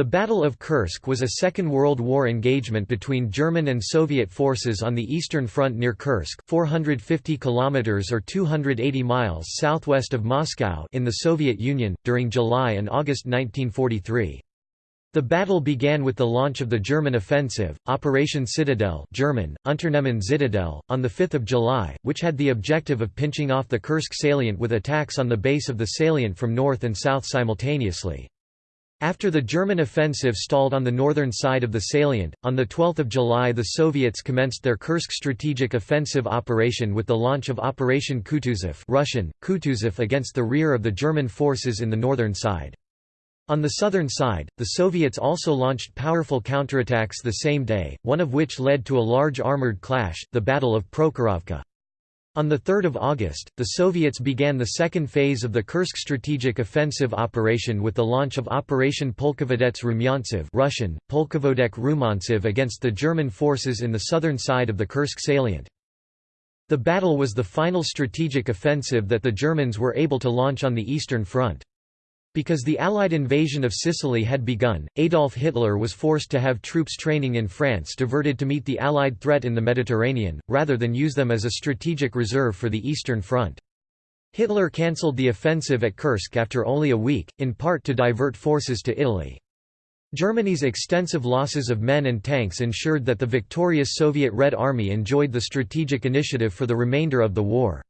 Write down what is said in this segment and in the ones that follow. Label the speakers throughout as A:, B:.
A: The Battle of Kursk was a Second World War engagement between German and Soviet forces on the Eastern Front near Kursk 450 kilometers or 280 miles southwest of Moscow in the Soviet Union, during July and August 1943. The battle began with the launch of the German offensive, Operation Citadel German, Unternehmen Zitadelle, on 5 July, which had the objective of pinching off the Kursk salient with attacks on the base of the salient from north and south simultaneously. After the German offensive stalled on the northern side of the salient, on 12 July the Soviets commenced their Kursk strategic offensive operation with the launch of Operation Kutuzov Russian, Kutuzov against the rear of the German forces in the northern side. On the southern side, the Soviets also launched powerful counterattacks the same day, one of which led to a large armoured clash, the Battle of Prokhorovka. On 3 August, the Soviets began the second phase of the Kursk strategic offensive operation with the launch of Operation Polkovodets Rumyantsev Russian, Polkovodets Rumyantsev against the German forces in the southern side of the Kursk salient. The battle was the final strategic offensive that the Germans were able to launch on the Eastern Front. Because the Allied invasion of Sicily had begun, Adolf Hitler was forced to have troops training in France diverted to meet the Allied threat in the Mediterranean, rather than use them as a strategic reserve for the Eastern Front. Hitler cancelled the offensive at Kursk after only a week, in part to divert forces to Italy. Germany's extensive losses of men and tanks ensured that the victorious Soviet Red Army enjoyed the strategic initiative for the remainder of the war.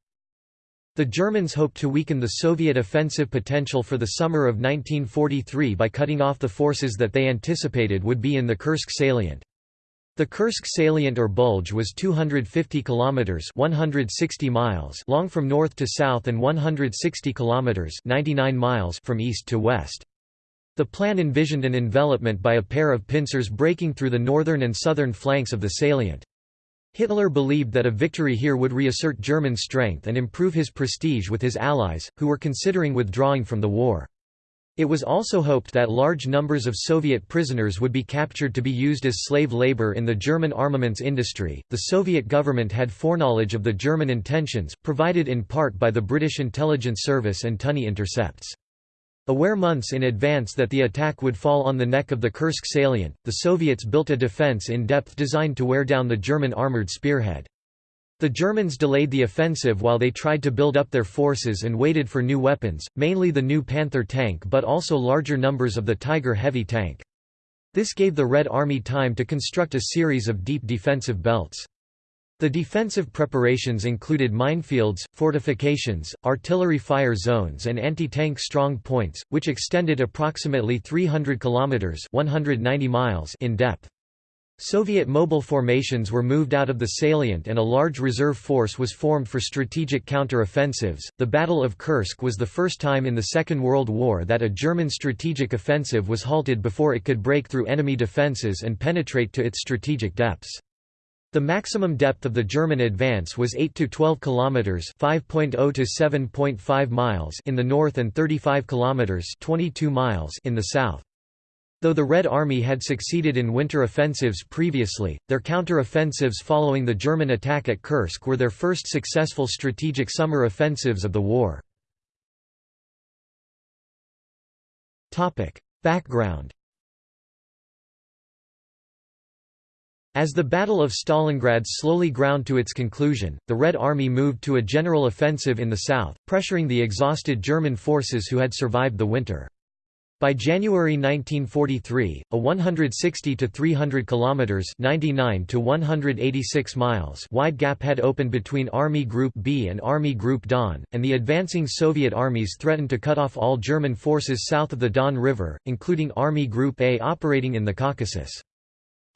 A: The Germans hoped to weaken the Soviet offensive potential for the summer of 1943 by cutting off the forces that they anticipated would be in the Kursk salient. The Kursk salient or bulge was 250 kilometers (160 miles) long from north to south and 160 kilometers (99 miles) from east to west. The plan envisioned an envelopment by a pair of pincers breaking through the northern and southern flanks of the salient. Hitler believed that a victory here would reassert German strength and improve his prestige with his allies, who were considering withdrawing from the war. It was also hoped that large numbers of Soviet prisoners would be captured to be used as slave labor in the German armaments industry. The Soviet government had foreknowledge of the German intentions, provided in part by the British intelligence service and Tunny intercepts. Aware months in advance that the attack would fall on the neck of the Kursk salient, the Soviets built a defense in depth designed to wear down the German armored spearhead. The Germans delayed the offensive while they tried to build up their forces and waited for new weapons, mainly the new Panther tank but also larger numbers of the Tiger heavy tank. This gave the Red Army time to construct a series of deep defensive belts. The defensive preparations included minefields, fortifications, artillery fire zones and anti-tank strong points, which extended approximately 300 kilometers (190 miles) in depth. Soviet mobile formations were moved out of the salient and a large reserve force was formed for strategic counter-offensives. The Battle of Kursk was the first time in the Second World War that a German strategic offensive was halted before it could break through enemy defenses and penetrate to its strategic depths. The maximum depth of the German advance was 8 to 12 kilometers, 5.0 to 7.5 miles in the north and 35 kilometers, 22 miles in the south. Though the Red Army had succeeded in winter offensives previously, their counter-offensives following the German attack at Kursk were their first successful strategic summer offensives of the war. Topic: Background As the Battle of Stalingrad slowly ground to its conclusion, the Red Army moved to a general offensive in the south, pressuring the exhausted German forces who had survived the winter. By January 1943, a 160 to 300 kilometers (99 to 186 miles) wide gap had opened between Army Group B and Army Group Don, and the advancing Soviet armies threatened to cut off all German forces south of the Don River, including Army Group A operating in the Caucasus.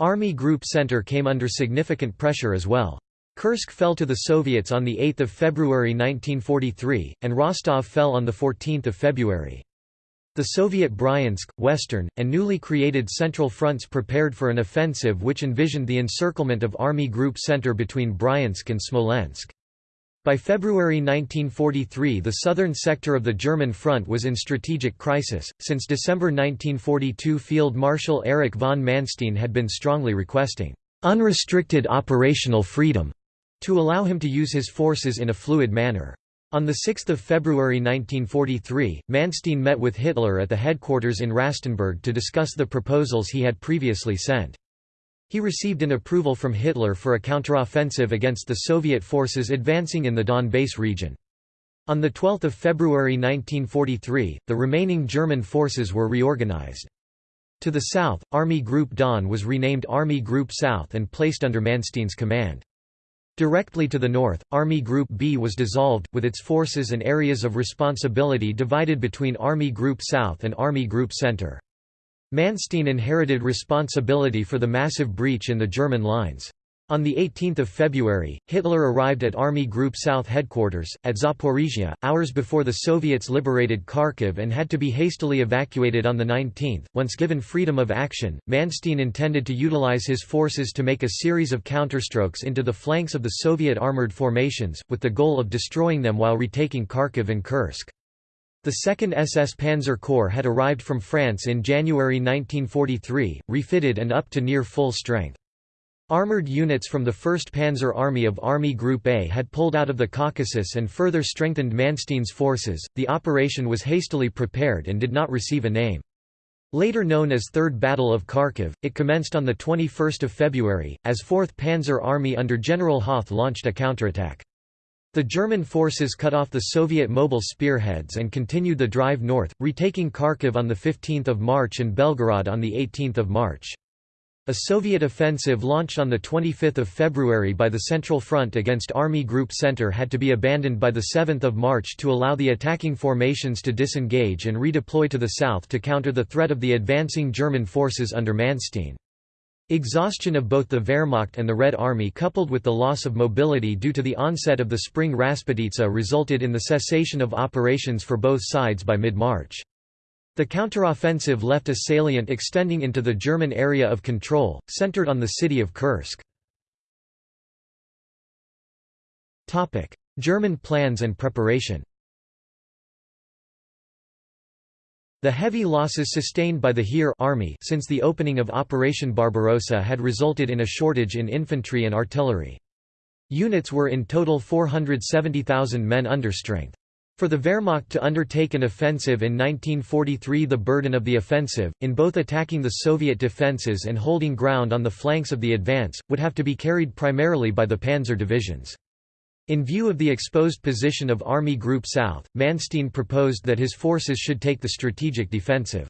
A: Army Group Center came under significant pressure as well. Kursk fell to the Soviets on 8 February 1943, and Rostov fell on 14 February. The Soviet Bryansk, Western, and newly created Central Fronts prepared for an offensive which envisioned the encirclement of Army Group Center between Bryansk and Smolensk. By February 1943 the southern sector of the German front was in strategic crisis, since December 1942 Field Marshal Erich von Manstein had been strongly requesting «unrestricted operational freedom» to allow him to use his forces in a fluid manner. On 6 February 1943, Manstein met with Hitler at the headquarters in Rastenburg to discuss the proposals he had previously sent. He received an approval from Hitler for a counteroffensive against the Soviet forces advancing in the Donbass region. On 12 February 1943, the remaining German forces were reorganized. To the south, Army Group Don was renamed Army Group South and placed under Manstein's command. Directly to the north, Army Group B was dissolved, with its forces and areas of responsibility divided between Army Group South and Army Group Center. Manstein inherited responsibility for the massive breach in the German lines. On 18 February, Hitler arrived at Army Group South headquarters, at Zaporizhia, hours before the Soviets liberated Kharkiv and had to be hastily evacuated on the 19th. Once given freedom of action, Manstein intended to utilize his forces to make a series of counterstrokes into the flanks of the Soviet armored formations, with the goal of destroying them while retaking Kharkiv and Kursk. The 2nd SS Panzer Corps had arrived from France in January 1943, refitted and up to near full strength. Armored units from the 1st Panzer Army of Army Group A had pulled out of the Caucasus and further strengthened Manstein's forces. The operation was hastily prepared and did not receive a name. Later known as Third Battle of Kharkiv, it commenced on 21 February, as 4th Panzer Army under General Hoth launched a counterattack. The German forces cut off the Soviet mobile spearheads and continued the drive north, retaking Kharkiv on 15 March and Belgorod on 18 March. A Soviet offensive launched on 25 February by the Central Front against Army Group Center had to be abandoned by 7 March to allow the attacking formations to disengage and redeploy to the south to counter the threat of the advancing German forces under Manstein. Exhaustion of both the Wehrmacht and the Red Army coupled with the loss of mobility due to the onset of the spring Rasputitsa resulted in the cessation of operations for both sides by mid-March. The counteroffensive left a salient extending into the German area of control, centered on the city of Kursk. German plans and preparation The heavy losses sustained by the Heer army since the opening of Operation Barbarossa had resulted in a shortage in infantry and artillery. Units were in total 470,000 men understrength. For the Wehrmacht to undertake an offensive in 1943 the burden of the offensive, in both attacking the Soviet defences and holding ground on the flanks of the advance, would have to be carried primarily by the panzer divisions. In view of the exposed position of Army Group South, Manstein proposed that his forces should take the strategic defensive.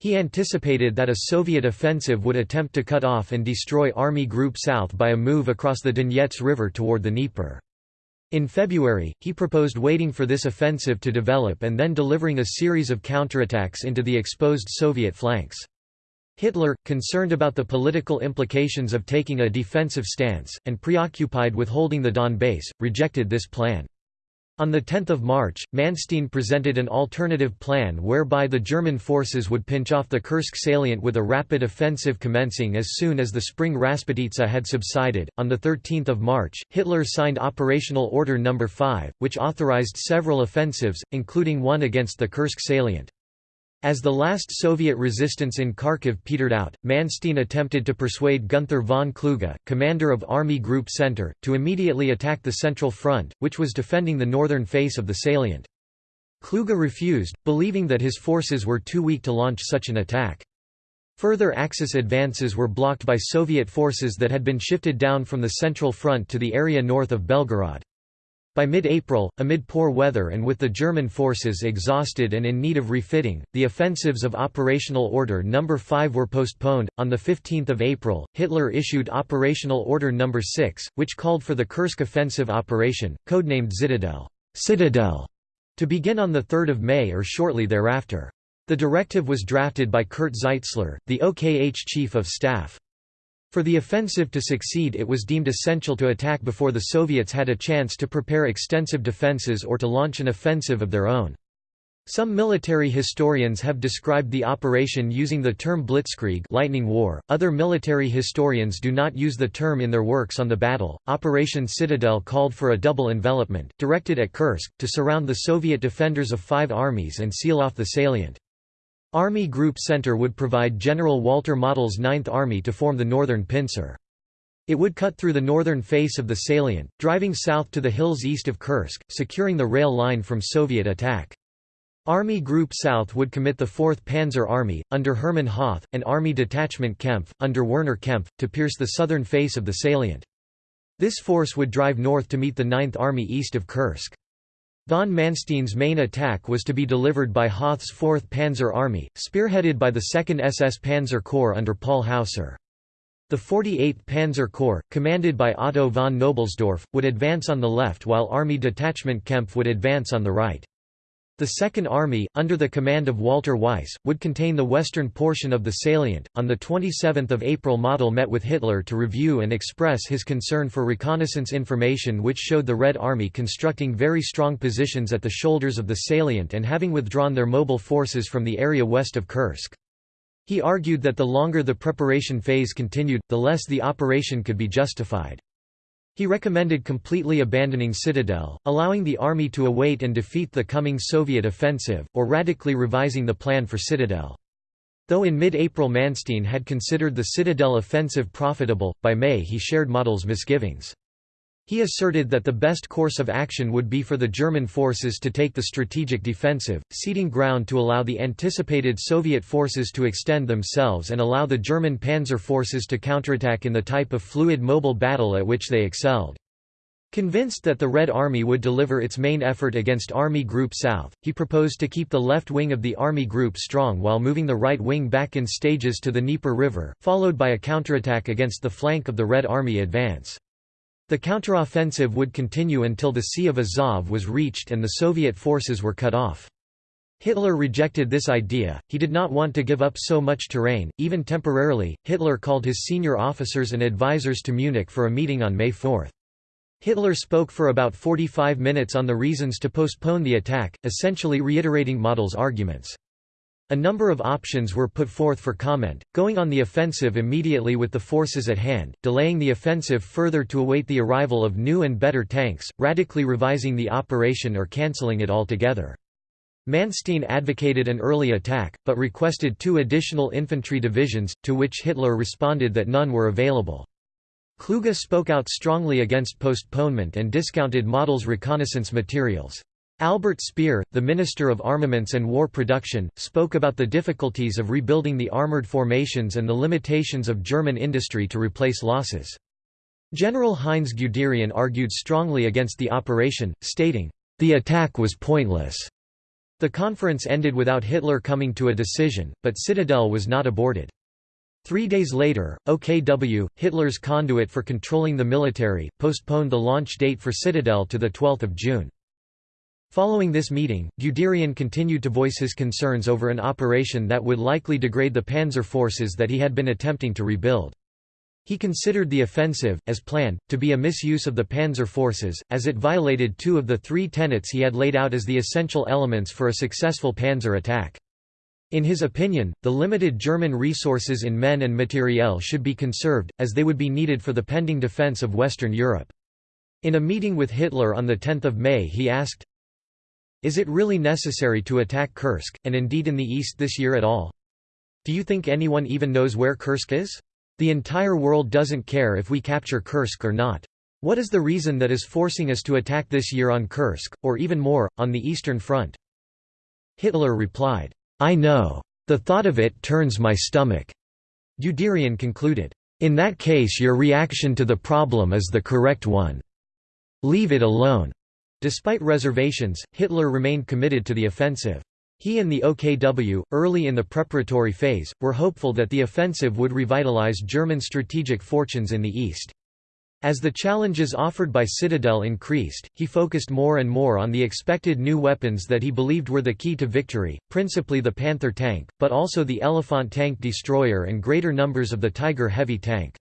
A: He anticipated that a Soviet offensive would attempt to cut off and destroy Army Group South by a move across the Donets River toward the Dnieper. In February, he proposed waiting for this offensive to develop and then delivering a series of counterattacks into the exposed Soviet flanks. Hitler, concerned about the political implications of taking a defensive stance, and preoccupied with holding the Donbass, rejected this plan. On 10 March, Manstein presented an alternative plan whereby the German forces would pinch off the Kursk salient with a rapid offensive commencing as soon as the spring Rasputitsa had subsided. On 13 March, Hitler signed Operational Order No. 5, which authorized several offensives, including one against the Kursk salient. As the last Soviet resistance in Kharkiv petered out, Manstein attempted to persuade Gunther von Kluge, commander of Army Group Center, to immediately attack the Central Front, which was defending the northern face of the salient. Kluge refused, believing that his forces were too weak to launch such an attack. Further Axis advances were blocked by Soviet forces that had been shifted down from the Central Front to the area north of Belgorod. By mid-April, amid poor weather and with the German forces exhausted and in need of refitting, the offensives of Operational Order No. 5 were postponed. On 15 April, Hitler issued Operational Order No. 6, which called for the Kursk offensive operation, codenamed Zitadelle, Citadel to begin on 3 May or shortly thereafter. The directive was drafted by Kurt Zeitzler, the OKH Chief of Staff. For the offensive to succeed it was deemed essential to attack before the Soviets had a chance to prepare extensive defenses or to launch an offensive of their own. Some military historians have described the operation using the term blitzkrieg lightning war. Other military historians do not use the term in their works on the battle. Operation Citadel called for a double envelopment, directed at Kursk, to surround the Soviet defenders of five armies and seal off the salient. Army Group Center would provide General Walter Model's Ninth Army to form the Northern Pincer. It would cut through the northern face of the salient, driving south to the hills east of Kursk, securing the rail line from Soviet attack. Army Group South would commit the 4th Panzer Army, under Hermann Hoth, and Army Detachment Kempf, under Werner Kempf, to pierce the southern face of the salient. This force would drive north to meet the 9th Army east of Kursk. Von Manstein's main attack was to be delivered by Hoth's 4th Panzer Army, spearheaded by the 2nd SS Panzer Corps under Paul Hausser. The 48th Panzer Corps, commanded by Otto von Knobelsdorff, would advance on the left while Army Detachment Kempf would advance on the right. The Second Army, under the command of Walter Weiss, would contain the western portion of the salient. On the 27th of April, Model met with Hitler to review and express his concern for reconnaissance information which showed the Red Army constructing very strong positions at the shoulders of the salient and having withdrawn their mobile forces from the area west of Kursk. He argued that the longer the preparation phase continued, the less the operation could be justified. He recommended completely abandoning Citadel, allowing the army to await and defeat the coming Soviet offensive, or radically revising the plan for Citadel. Though in mid-April Manstein had considered the Citadel offensive profitable, by May he shared Model's misgivings. He asserted that the best course of action would be for the German forces to take the strategic defensive, ceding ground to allow the anticipated Soviet forces to extend themselves and allow the German panzer forces to counterattack in the type of fluid mobile battle at which they excelled. Convinced that the Red Army would deliver its main effort against Army Group South, he proposed to keep the left wing of the Army Group strong while moving the right wing back in stages to the Dnieper River, followed by a counterattack against the flank of the Red Army advance. The counteroffensive would continue until the Sea of Azov was reached and the Soviet forces were cut off. Hitler rejected this idea, he did not want to give up so much terrain, even temporarily. Hitler called his senior officers and advisers to Munich for a meeting on May 4. Hitler spoke for about 45 minutes on the reasons to postpone the attack, essentially reiterating Model's arguments. A number of options were put forth for comment, going on the offensive immediately with the forces at hand, delaying the offensive further to await the arrival of new and better tanks, radically revising the operation or cancelling it altogether. Manstein advocated an early attack, but requested two additional infantry divisions, to which Hitler responded that none were available. Kluge spoke out strongly against postponement and discounted Model's reconnaissance materials. Albert Speer, the Minister of Armaments and War Production, spoke about the difficulties of rebuilding the armoured formations and the limitations of German industry to replace losses. General Heinz Guderian argued strongly against the operation, stating, "...the attack was pointless." The conference ended without Hitler coming to a decision, but Citadel was not aborted. Three days later, OKW, Hitler's conduit for controlling the military, postponed the launch date for Citadel to 12 June. Following this meeting, Guderian continued to voice his concerns over an operation that would likely degrade the panzer forces that he had been attempting to rebuild. He considered the offensive, as planned, to be a misuse of the panzer forces, as it violated two of the three tenets he had laid out as the essential elements for a successful panzer attack. In his opinion, the limited German resources in men and materiel should be conserved, as they would be needed for the pending defense of Western Europe. In a meeting with Hitler on 10 May he asked, is it really necessary to attack Kursk, and indeed in the east this year at all? Do you think anyone even knows where Kursk is? The entire world doesn't care if we capture Kursk or not. What is the reason that is forcing us to attack this year on Kursk, or even more, on the Eastern Front? Hitler replied, I know. The thought of it turns my stomach. Guderian concluded, In that case your reaction to the problem is the correct one. Leave it alone. Despite reservations, Hitler remained committed to the offensive. He and the OKW, early in the preparatory phase, were hopeful that the offensive would revitalize German strategic fortunes in the east. As the challenges offered by Citadel increased, he focused more and more on the expected new weapons that he believed were the key to victory, principally the Panther tank, but also the Elephant tank destroyer and greater numbers of the Tiger heavy tank.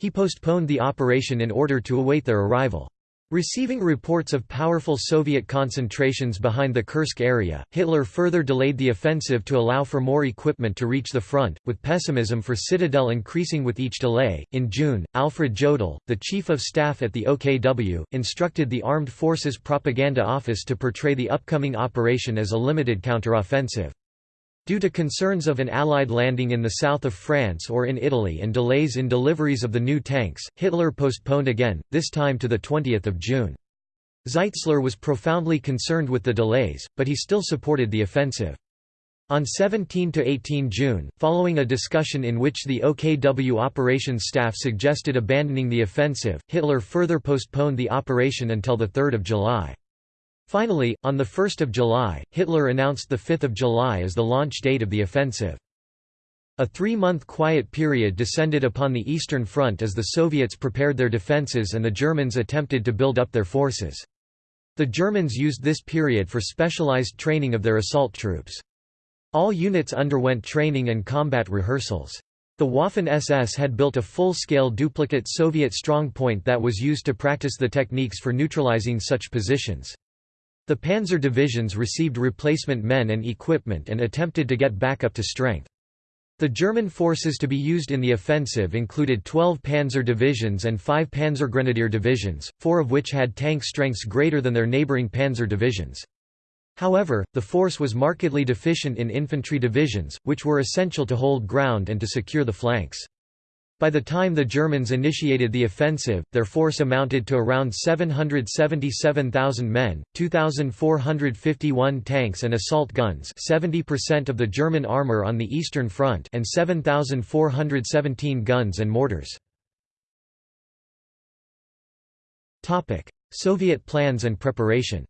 A: He postponed the operation in order to await their arrival. Receiving reports of powerful Soviet concentrations behind the Kursk area, Hitler further delayed the offensive to allow for more equipment to reach the front, with pessimism for Citadel increasing with each delay. In June, Alfred Jodl, the chief of staff at the OKW, instructed the Armed Forces Propaganda Office to portray the upcoming operation as a limited counteroffensive. Due to concerns of an Allied landing in the south of France or in Italy and delays in deliveries of the new tanks, Hitler postponed again, this time to 20 June. Zeitzler was profoundly concerned with the delays, but he still supported the offensive. On 17–18 June, following a discussion in which the OKW operations staff suggested abandoning the offensive, Hitler further postponed the operation until 3 July. Finally, on 1 July, Hitler announced 5 July as the launch date of the offensive. A three-month quiet period descended upon the Eastern Front as the Soviets prepared their defences and the Germans attempted to build up their forces. The Germans used this period for specialized training of their assault troops. All units underwent training and combat rehearsals. The Waffen-SS had built a full-scale duplicate Soviet strongpoint that was used to practice the techniques for neutralizing such positions. The panzer divisions received replacement men and equipment and attempted to get back up to strength. The German forces to be used in the offensive included 12 panzer divisions and 5 panzergrenadier divisions, four of which had tank strengths greater than their neighboring panzer divisions. However, the force was markedly deficient in infantry divisions, which were essential to hold ground and to secure the flanks. By the time the Germans initiated the offensive, their force amounted to around 777,000 men, 2,451 tanks and assault guns 70% of the German armor on the Eastern Front and 7,417 guns and mortars. Soviet plans and preparation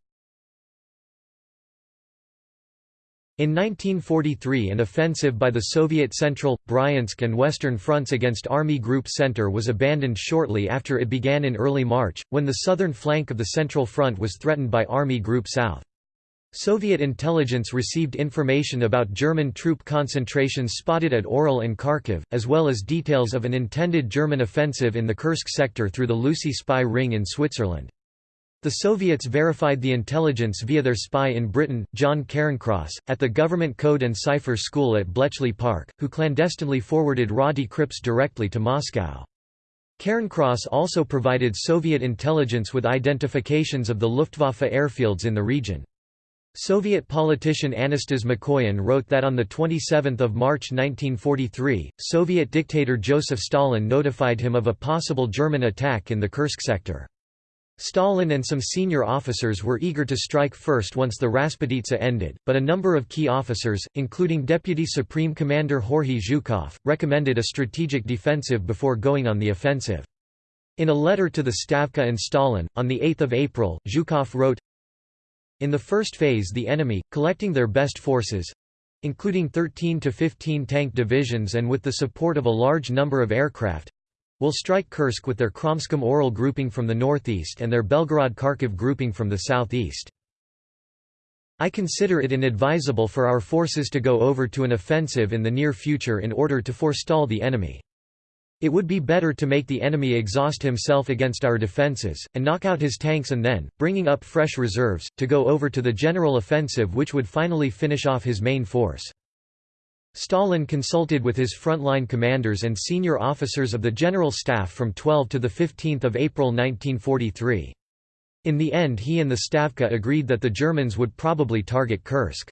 A: In 1943 an offensive by the Soviet Central, Bryansk and Western fronts against Army Group Center was abandoned shortly after it began in early March, when the southern flank of the Central Front was threatened by Army Group South. Soviet intelligence received information about German troop concentrations spotted at Orel and Kharkiv, as well as details of an intended German offensive in the Kursk sector through the Lucy spy ring in Switzerland. The Soviets verified the intelligence via their spy in Britain, John Cairncross, at the Government Code and Cipher School at Bletchley Park, who clandestinely forwarded raw decrypts directly to Moscow. Cairncross also provided Soviet intelligence with identifications of the Luftwaffe airfields in the region. Soviet politician Anastas Mikoyan wrote that on 27 March 1943, Soviet dictator Joseph Stalin notified him of a possible German attack in the Kursk sector. Stalin and some senior officers were eager to strike first once the Rasputitsa ended, but a number of key officers, including Deputy Supreme Commander Georgy Zhukov, recommended a strategic defensive before going on the offensive. In a letter to the Stavka and Stalin, on 8 April, Zhukov wrote, In the first phase the enemy, collecting their best forces—including 13 to 15 tank divisions and with the support of a large number of aircraft, will strike Kursk with their Kromskom-Orel grouping from the northeast and their Belgorod-Kharkiv grouping from the southeast. I consider it inadvisable for our forces to go over to an offensive in the near future in order to forestall the enemy. It would be better to make the enemy exhaust himself against our defenses, and knock out his tanks and then, bringing up fresh reserves, to go over to the general offensive which would finally finish off his main force. Stalin consulted with his frontline commanders and senior officers of the General Staff from 12 to 15 April 1943. In the end he and the Stavka agreed that the Germans would probably target Kursk.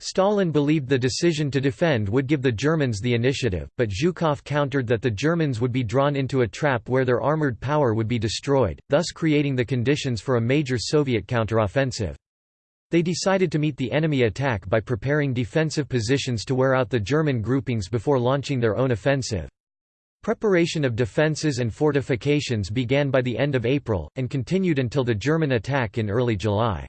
A: Stalin believed the decision to defend would give the Germans the initiative, but Zhukov countered that the Germans would be drawn into a trap where their armoured power would be destroyed, thus creating the conditions for a major Soviet counteroffensive. They decided to meet the enemy attack by preparing defensive positions to wear out the German groupings before launching their own offensive. Preparation of defences and fortifications began by the end of April, and continued until the German attack in early July.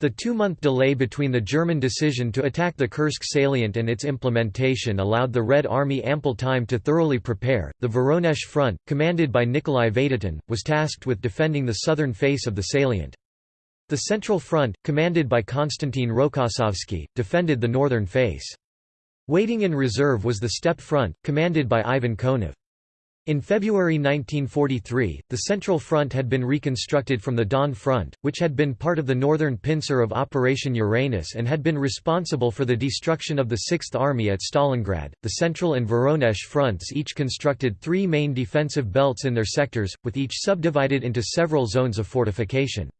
A: The two-month delay between the German decision to attack the Kursk salient and its implementation allowed the Red Army ample time to thoroughly prepare. The Voronezh front, commanded by Nikolai Vatutin, was tasked with defending the southern face of the salient. The Central Front, commanded by Konstantin Rokossovsky, defended the northern face. Waiting in reserve was the Steppe Front, commanded by Ivan Konev. In February 1943, the Central Front had been reconstructed from the Don Front, which had been part of the northern pincer of Operation Uranus and had been responsible for the destruction of the Sixth Army at Stalingrad. The Central and Voronezh fronts each constructed three main defensive belts in their sectors, with each subdivided into several zones of fortification.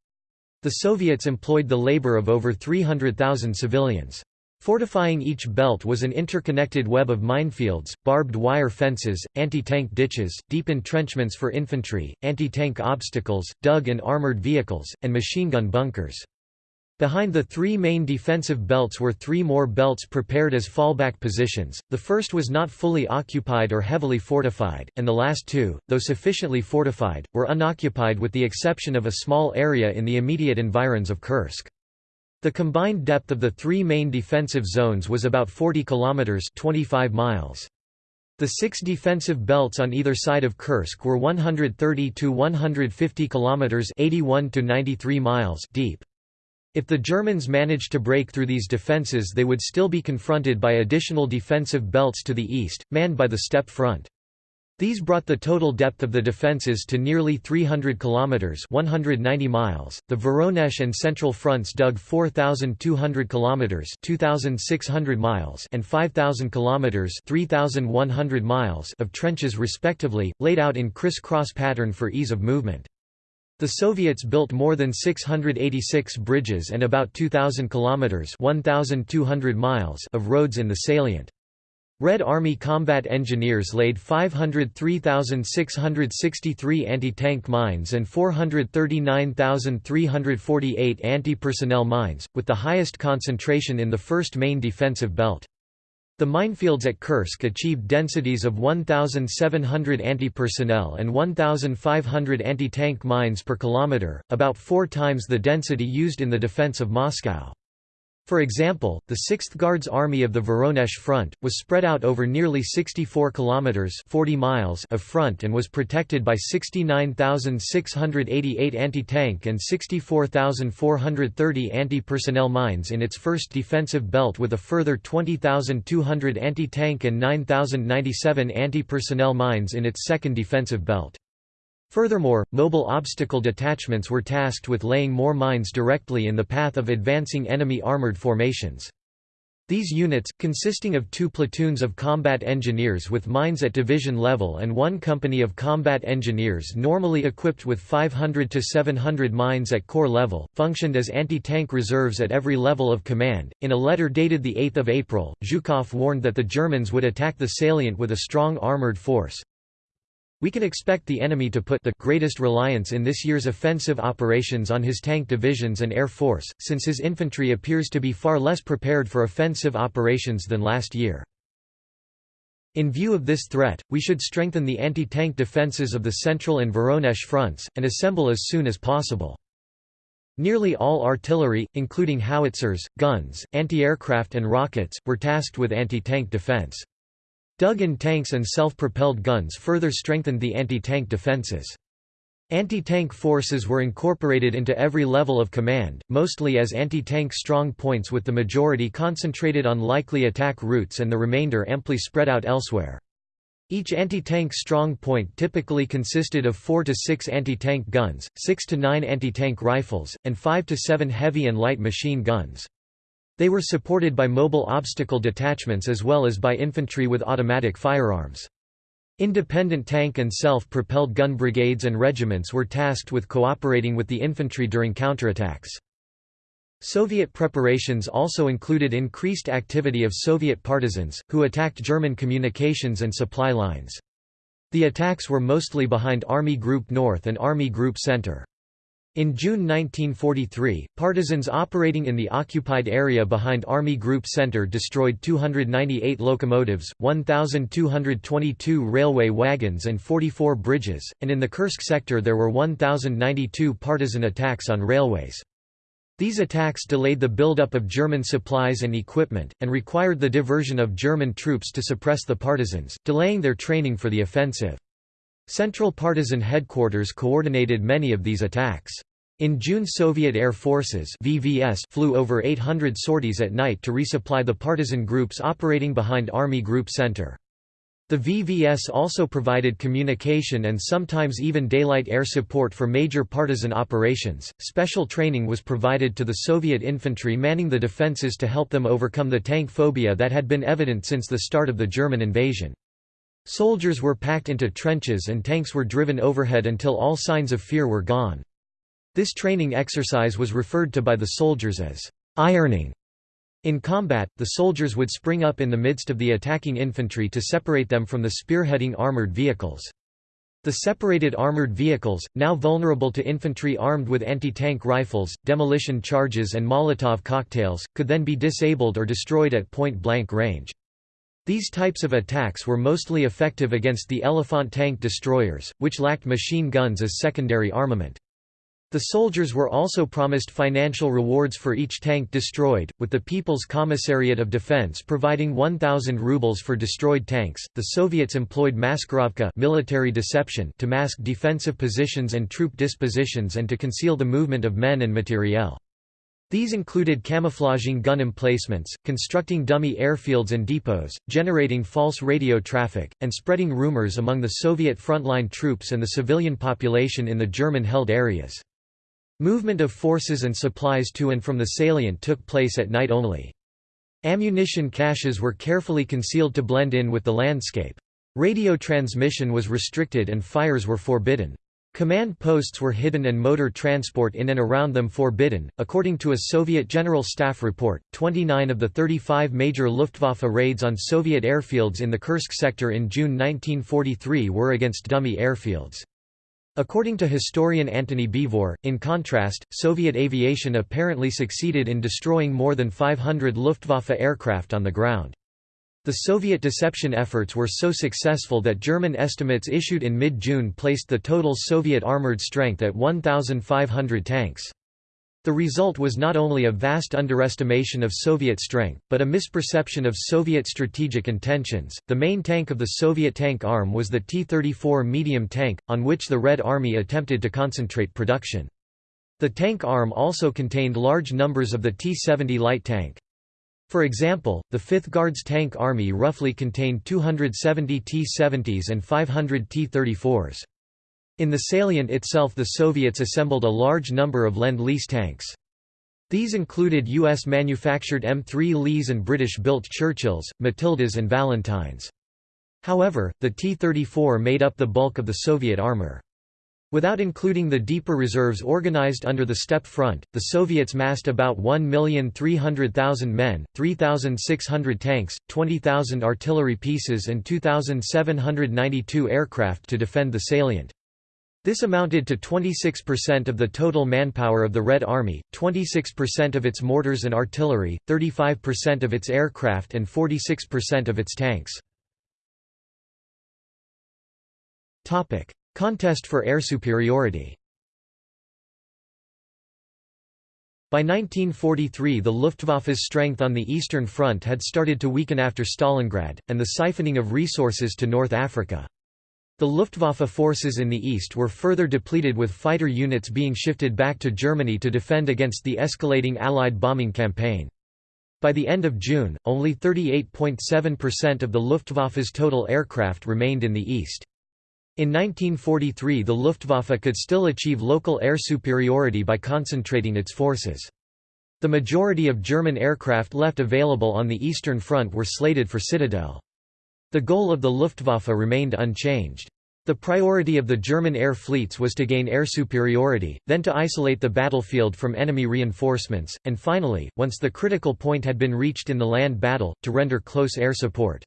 A: The Soviets employed the labor of over 300,000 civilians. Fortifying each belt was an interconnected web of minefields, barbed wire fences, anti-tank ditches, deep entrenchments for infantry, anti-tank obstacles, dug and armored vehicles, and machine gun bunkers. Behind the three main defensive belts were three more belts prepared as fallback positions, the first was not fully occupied or heavily fortified, and the last two, though sufficiently fortified, were unoccupied with the exception of a small area in the immediate environs of Kursk. The combined depth of the three main defensive zones was about 40 kilometers 25 miles. The six defensive belts on either side of Kursk were 130 to 150 kilometers 81 to 93 miles deep. If the Germans managed to break through these defenses they would still be confronted by additional defensive belts to the east, manned by the steppe front. These brought the total depth of the defences to nearly 300 kilometers (190 miles). The Voronezh and Central fronts dug 4,200 kilometers (2,600 miles) and 5,000 kilometers (3,100 miles) of trenches respectively, laid out in criss-cross pattern for ease of movement. The Soviets built more than 686 bridges and about 2,000 kilometers (1,200 miles) of roads in the salient. Red Army combat engineers laid 503,663 anti-tank mines and 439,348 anti-personnel mines, with the highest concentration in the first main defensive belt. The minefields at Kursk achieved densities of 1,700 anti-personnel and 1,500 anti-tank mines per kilometer, about four times the density used in the defense of Moscow. For example, the 6th Guards Army of the Voronezh Front, was spread out over nearly 64 kilometers 40 miles of front and was protected by 69,688 anti-tank and 64,430 anti-personnel mines in its first defensive belt with a further 20,200 anti-tank and 9,097 anti-personnel mines in its second defensive belt. Furthermore, mobile obstacle detachments were tasked with laying more mines directly in the path of advancing enemy armored formations. These units, consisting of two platoons of combat engineers with mines at division level and one company of combat engineers normally equipped with 500 to 700 mines at corps level, functioned as anti-tank reserves at every level of command. In a letter dated 8 April, Zhukov warned that the Germans would attack the salient with a strong armored force, we can expect the enemy to put the greatest reliance in this year's offensive operations on his tank divisions and air force, since his infantry appears to be far less prepared for offensive operations than last year. In view of this threat, we should strengthen the anti-tank defences of the Central and Voronezh fronts, and assemble as soon as possible. Nearly all artillery, including howitzers, guns, anti-aircraft and rockets, were tasked with anti-tank defense. Dug-in tanks and self-propelled guns further strengthened the anti-tank defenses. Anti-tank forces were incorporated into every level of command, mostly as anti-tank strong points with the majority concentrated on likely attack routes and the remainder amply spread out elsewhere. Each anti-tank strong point typically consisted of 4 to 6 anti-tank guns, 6 to 9 anti-tank rifles, and 5 to 7 heavy and light machine guns. They were supported by mobile obstacle detachments as well as by infantry with automatic firearms. Independent tank and self-propelled gun brigades and regiments were tasked with cooperating with the infantry during counterattacks. Soviet preparations also included increased activity of Soviet partisans, who attacked German communications and supply lines. The attacks were mostly behind Army Group North and Army Group Center. In June 1943, partisans operating in the occupied area behind Army Group Center destroyed 298 locomotives, 1,222 railway wagons and 44 bridges, and in the Kursk sector there were 1,092 partisan attacks on railways. These attacks delayed the buildup of German supplies and equipment, and required the diversion of German troops to suppress the partisans, delaying their training for the offensive. Central Partisan Headquarters coordinated many of these attacks. In June Soviet Air Forces VVS flew over 800 sorties at night to resupply the partisan groups operating behind Army Group Center. The VVS also provided communication and sometimes even daylight air support for major partisan operations. Special training was provided to the Soviet infantry manning the defenses to help them overcome the tank phobia that had been evident since the start of the German invasion. Soldiers were packed into trenches and tanks were driven overhead until all signs of fear were gone. This training exercise was referred to by the soldiers as ironing. In combat, the soldiers would spring up in the midst of the attacking infantry to separate them from the spearheading armored vehicles. The separated armored vehicles, now vulnerable to infantry armed with anti-tank rifles, demolition charges and Molotov cocktails, could then be disabled or destroyed at point-blank range. These types of attacks were mostly effective against the Elephant tank destroyers, which lacked machine guns as secondary armament. The soldiers were also promised financial rewards for each tank destroyed, with the People's Commissariat of Defense providing 1,000 rubles for destroyed tanks. The Soviets employed maskirovka military deception to mask defensive positions and troop dispositions and to conceal the movement of men and materiel. These included camouflaging gun emplacements, constructing dummy airfields and depots, generating false radio traffic, and spreading rumors among the Soviet frontline troops and the civilian population in the German-held areas. Movement of forces and supplies to and from the salient took place at night only. Ammunition caches were carefully concealed to blend in with the landscape. Radio transmission was restricted and fires were forbidden. Command posts were hidden and motor transport in and around them forbidden. According to a Soviet General Staff report, 29 of the 35 major Luftwaffe raids on Soviet airfields in the Kursk sector in June 1943 were against dummy airfields. According to historian Antony Beevor, in contrast, Soviet aviation apparently succeeded in destroying more than 500 Luftwaffe aircraft on the ground. The Soviet deception efforts were so successful that German estimates issued in mid-June placed the total Soviet armored strength at 1,500 tanks. The result was not only a vast underestimation of Soviet strength, but a misperception of Soviet strategic intentions. The main tank of the Soviet tank arm was the T 34 medium tank, on which the Red Army attempted to concentrate production. The tank arm also contained large numbers of the T 70 light tank. For example, the 5th Guards Tank Army roughly contained 270 T-70s and 500 T-34s. In the salient itself the Soviets assembled a large number of Lend-Lease tanks. These included US-manufactured M3 Lees and British-built Churchills, Matildas and Valentines. However, the T-34 made up the bulk of the Soviet armor. Without including the deeper reserves organized under the Steppe Front, the Soviets massed about 1,300,000 men, 3,600 tanks, 20,000 artillery pieces and 2,792 aircraft to defend the salient. This amounted to 26% of the total manpower of the Red Army, 26% of its mortars and artillery, 35% of its aircraft and 46% of its tanks. Contest for air superiority By 1943 the Luftwaffe's strength on the Eastern Front had started to weaken after Stalingrad, and the siphoning of resources to North Africa. The Luftwaffe forces in the east were further depleted with fighter units being shifted back to Germany to defend against the escalating Allied bombing campaign. By the end of June, only 38.7% of the Luftwaffe's total aircraft remained in the east. In 1943 the Luftwaffe could still achieve local air superiority by concentrating its forces. The majority of German aircraft left available on the Eastern Front were slated for Citadel. The goal of the Luftwaffe remained unchanged. The priority of the German air fleets was to gain air superiority, then to isolate the battlefield from enemy reinforcements, and finally, once the critical point had been reached in the land battle, to render close air support.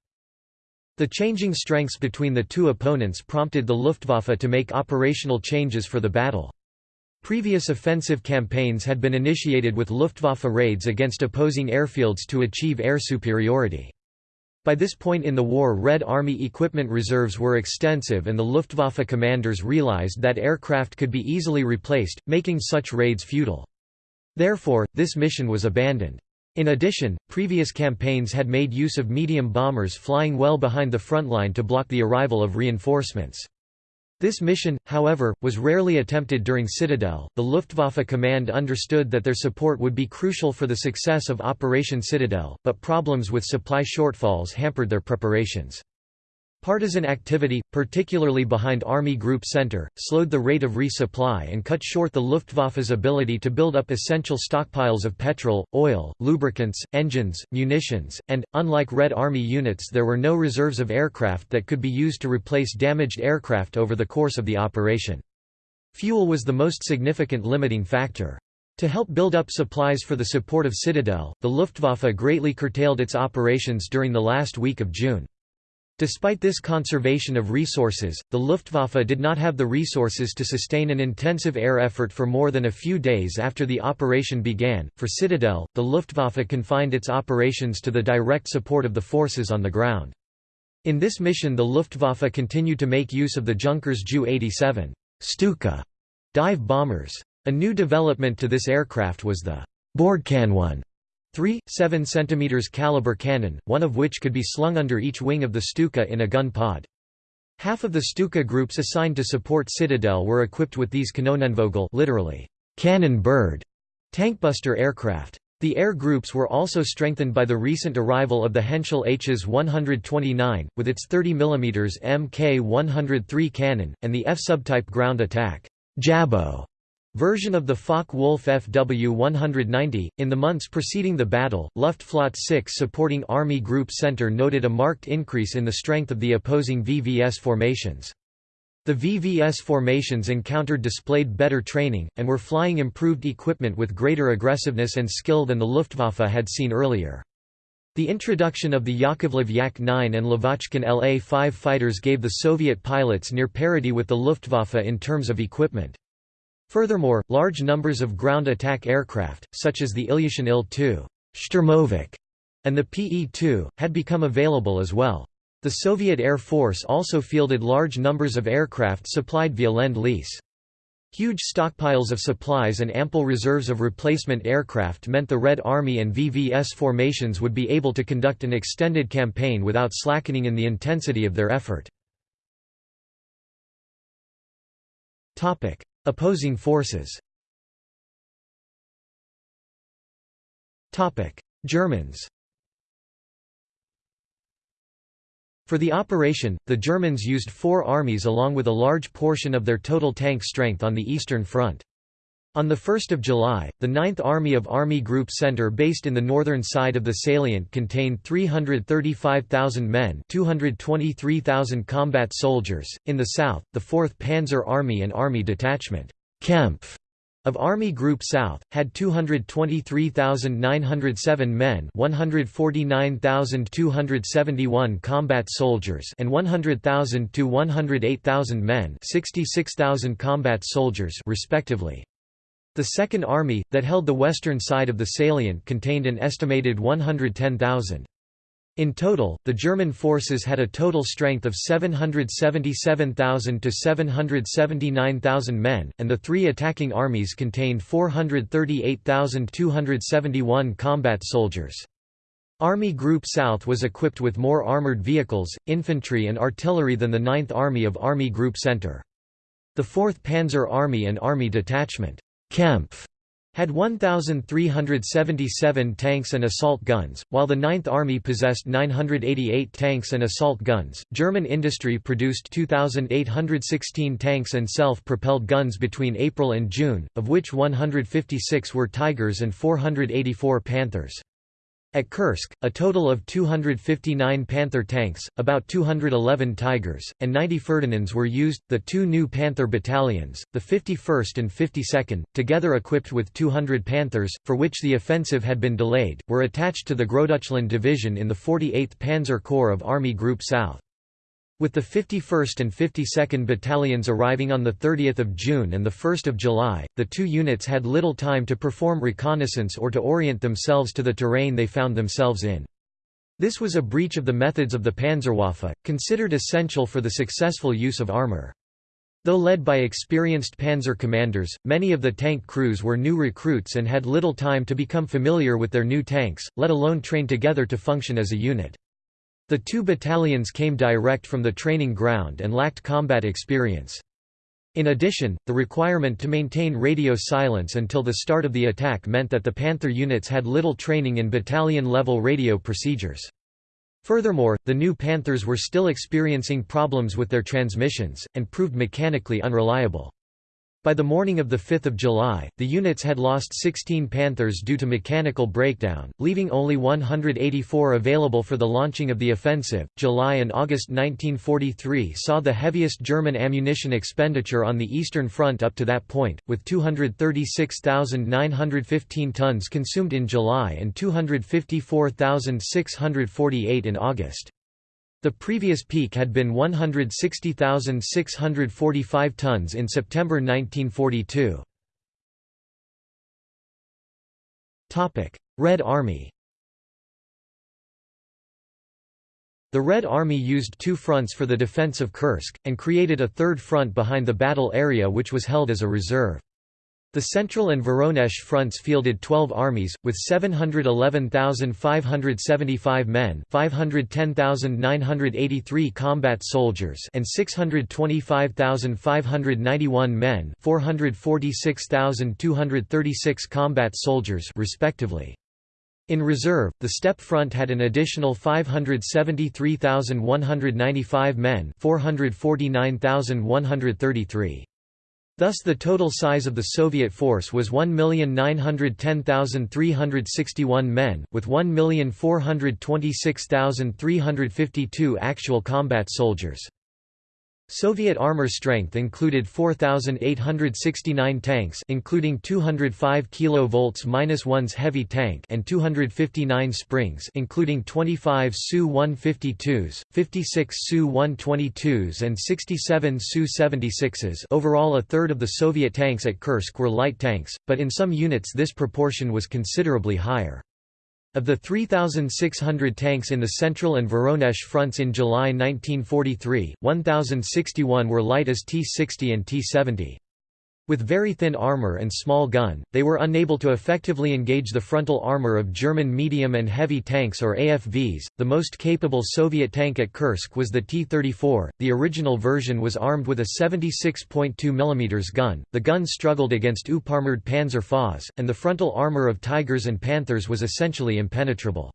A: The changing strengths between the two opponents prompted the Luftwaffe to make operational changes for the battle. Previous offensive campaigns had been initiated with Luftwaffe raids against opposing airfields to achieve air superiority. By this point in the war Red Army equipment reserves were extensive and the Luftwaffe commanders realized that aircraft could be easily replaced, making such raids futile. Therefore, this mission was abandoned. In addition, previous campaigns had made use of medium bombers flying well behind the front line to block the arrival of reinforcements. This mission, however, was rarely attempted during Citadel. The Luftwaffe command understood that their support would be crucial for the success of Operation Citadel, but problems with supply shortfalls hampered their preparations. Partisan activity, particularly behind Army Group Center, slowed the rate of resupply and cut short the Luftwaffe's ability to build up essential stockpiles of petrol, oil, lubricants, engines, munitions, and, unlike Red Army units there were no reserves of aircraft that could be used to replace damaged aircraft over the course of the operation. Fuel was the most significant limiting factor. To help build up supplies for the support of Citadel, the Luftwaffe greatly curtailed its operations during the last week of June. Despite this conservation of resources, the Luftwaffe did not have the resources to sustain an intensive air effort for more than a few days after the operation began. For Citadel, the Luftwaffe confined its operations to the direct support of the forces on the ground. In this mission, the Luftwaffe continued to make use of the Junkers Ju 87 Stuka dive bombers. A new development to this aircraft was the Bordkanone 3, 7 cm caliber cannon, one of which could be slung under each wing of the Stuka in a gun pod. Half of the Stuka groups assigned to support Citadel were equipped with these Kanonenvogel literally, cannon bird, tankbuster aircraft. The air groups were also strengthened by the recent arrival of the Henschel Hs 129, with its 30 mm Mk103 cannon, and the F-subtype ground attack Jabbo version of the Focke-Wulf FW-190. In the months preceding the battle, Luftflotte 6 supporting Army Group Center noted a marked increase in the strength of the opposing VVS formations. The VVS formations encountered displayed better training, and were flying improved equipment with greater aggressiveness and skill than the Luftwaffe had seen earlier. The introduction of the Yakovlev Yak-9 and Lavochkin La-5 fighters gave the Soviet pilots near parity with the Luftwaffe in terms of equipment. Furthermore, large numbers of ground attack aircraft, such as the Ilyushin Il-2 Sturmovik, and the Pe-2, had become available as well. The Soviet Air Force also fielded large numbers of aircraft supplied via Lend-Lease. Huge stockpiles of supplies and ample reserves of replacement aircraft meant the Red Army and VVS formations would be able to conduct an extended campaign without slackening in the intensity of their effort. Opposing forces. Germans. For the operation, the Germans used four armies along with a large portion of their total tank strength on the Eastern Front. On 1 July, the 9th Army of Army Group Center based in the northern side of the salient contained 335,000 men 223,000 combat soldiers. In the south, the 4th Panzer Army and Army Detachment Kempf of Army Group South, had 223,907 men 149,271 combat soldiers and 100,000 to 108,000 men 66,000 combat soldiers respectively. The Second Army, that held the western side of the salient contained an estimated 110,000. In total, the German forces had a total strength of 777,000 to 779,000 men, and the three attacking armies contained 438,271 combat soldiers. Army Group South was equipped with more armored vehicles, infantry and artillery than the 9th Army of Army Group Center. The 4th Panzer Army and Army Detachment Kempf had 1,377 tanks and assault guns, while the 9th Army possessed 988 tanks and assault guns. German industry produced 2,816 tanks and self propelled guns between April and June, of which 156 were Tigers and 484 Panthers. At Kursk, a total of 259 Panther tanks, about 211 Tigers, and 90 Ferdinands were used. The two new Panther battalions, the 51st and 52nd, together equipped with 200 Panthers, for which the offensive had been delayed, were attached to the Großdeutschland Division in the 48th Panzer Corps of Army Group South. With the 51st and 52nd Battalions arriving on 30 June and 1 July, the two units had little time to perform reconnaissance or to orient themselves to the terrain they found themselves in. This was a breach of the methods of the Panzerwaffe, considered essential for the successful use of armor. Though led by experienced panzer commanders, many of the tank crews were new recruits and had little time to become familiar with their new tanks, let alone train together to function as a unit. The two battalions came direct from the training ground and lacked combat experience. In addition, the requirement to maintain radio silence until the start of the attack meant that the Panther units had little training in battalion-level radio procedures. Furthermore, the new Panthers were still experiencing problems with their transmissions, and proved mechanically unreliable. By the morning of 5 July, the units had lost 16 Panthers due to mechanical breakdown, leaving only 184 available for the launching of the offensive. July and August 1943 saw the heaviest German ammunition expenditure on the Eastern Front up to that point, with 236,915 tons consumed in July and 254,648 in August. The previous peak had been 160,645 tons in September 1942. Red Army The Red Army used two fronts for the defense of Kursk, and created a third front behind the battle area which was held as a reserve. The Central and Voronezh fronts fielded 12 armies, with 711,575 men 510,983 combat soldiers and 625,591 men 446,236 combat soldiers respectively. In reserve, the Steppe Front had an additional 573,195 men 449,133. Thus the total size of the Soviet force was 1,910,361 men, with 1,426,352 actual combat soldiers. Soviet armor strength included 4869 tanks including 205 kV-1's heavy tank and 259 springs including 25 Su-152s, 56 Su-122s and 67 Su-76s. Overall a third of the Soviet tanks at Kursk were light tanks, but in some units this proportion was considerably higher. Of the 3,600 tanks in the Central and Voronezh fronts in July 1943, 1,061 were light as T-60 and T-70. With very thin armor and small gun, they were unable to effectively engage the frontal armor of German medium and heavy tanks or AFVs. The most capable Soviet tank at Kursk was the T-34. The original version was armed with a 76.2 mm gun. The gun struggled against UParmored Panzer FAS, and the frontal armor of Tigers and Panthers was essentially impenetrable.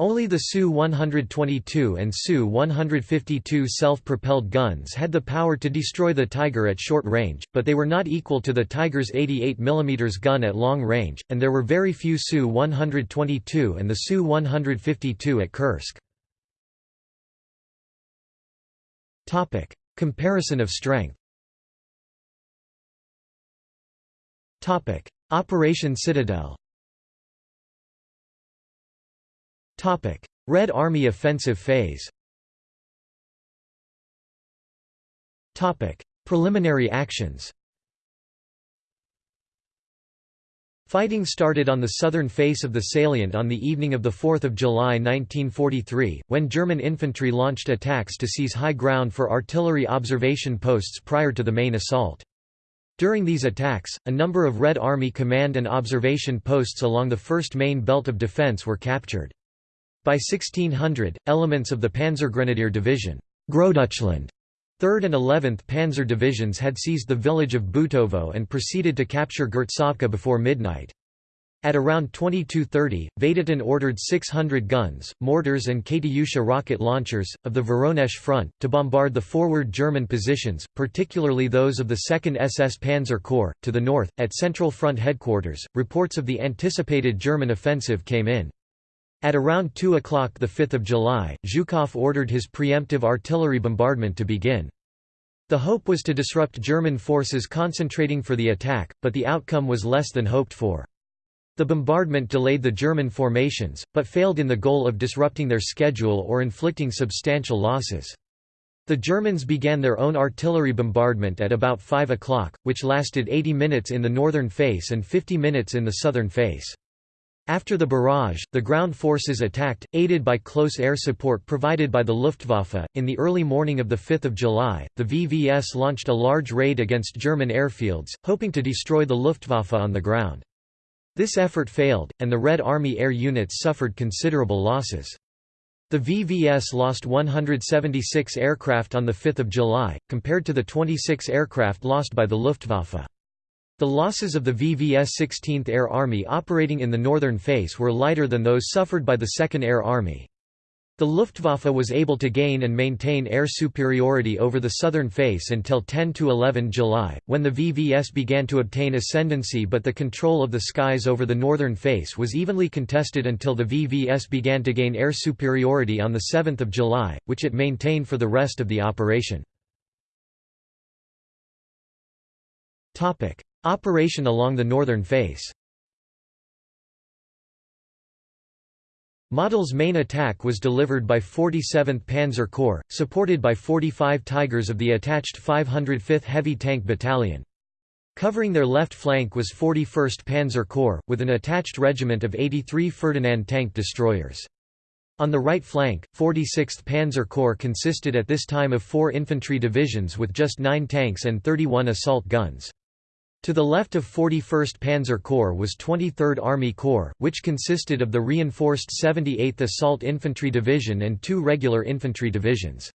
A: Only the Su-122 and Su-152 self-propelled guns had the power to destroy the Tiger at short range, but they were not equal to the Tiger's 88 mm gun at long range, and there were very few Su-122 and the Su-152 at Kursk. Comparison of strength Operation Citadel Red Army offensive phase Preliminary actions Fighting started on the southern face of the salient on the evening of 4 July 1943, when German infantry launched attacks to seize high ground for artillery observation posts prior to the main assault. During these attacks, a number of Red Army command and observation posts along the first main belt of defense were captured. By 1600, elements of the Panzergrenadier Division Großdeutschland 3rd and 11th Panzer Divisions had seized the village of Butovo and proceeded to capture Gertsovka before midnight. At around 22.30, Vatutin ordered 600 guns, mortars and Katyusha rocket launchers, of the Voronezh front, to bombard the forward German positions, particularly those of the 2nd SS Panzer Corps. To the north, at Central Front headquarters, reports of the anticipated German offensive came in. At around 2 o'clock 5 July, Zhukov ordered his preemptive artillery bombardment to begin. The hope was to disrupt German forces concentrating for the attack, but the outcome was less than hoped for. The bombardment delayed the German formations, but failed in the goal of disrupting their schedule or inflicting substantial losses. The Germans began their own artillery bombardment at about 5 o'clock, which lasted 80 minutes in the northern face and 50 minutes in the southern face. After the barrage, the ground forces attacked, aided by close air support provided by the Luftwaffe. In the early morning of 5 July, the VVS launched a large raid against German airfields, hoping to destroy the Luftwaffe on the ground. This effort failed, and the Red Army air units suffered considerable losses. The VVS lost 176 aircraft on 5 July, compared to the 26 aircraft lost by the Luftwaffe. The losses of the VVS 16th Air Army operating in the northern face were lighter than those suffered by the 2nd Air Army. The Luftwaffe was able to gain and maintain air superiority over the southern face until 10 to 11 July, when the VVS began to obtain ascendancy but the control of the skies over the northern face was evenly contested until the VVS began to gain air superiority on 7 July, which it maintained for the rest of the operation. Operation along the northern face Model's main attack was delivered by 47th Panzer Corps, supported by 45 Tigers of the attached 505th Heavy Tank Battalion. Covering their left flank was 41st Panzer Corps, with an attached regiment of 83 Ferdinand tank destroyers. On the right flank, 46th Panzer Corps consisted at this time of four infantry divisions with just nine tanks and 31 assault guns. To the left of 41st Panzer Corps was 23rd Army Corps, which consisted of the reinforced 78th Assault Infantry Division and two regular infantry divisions.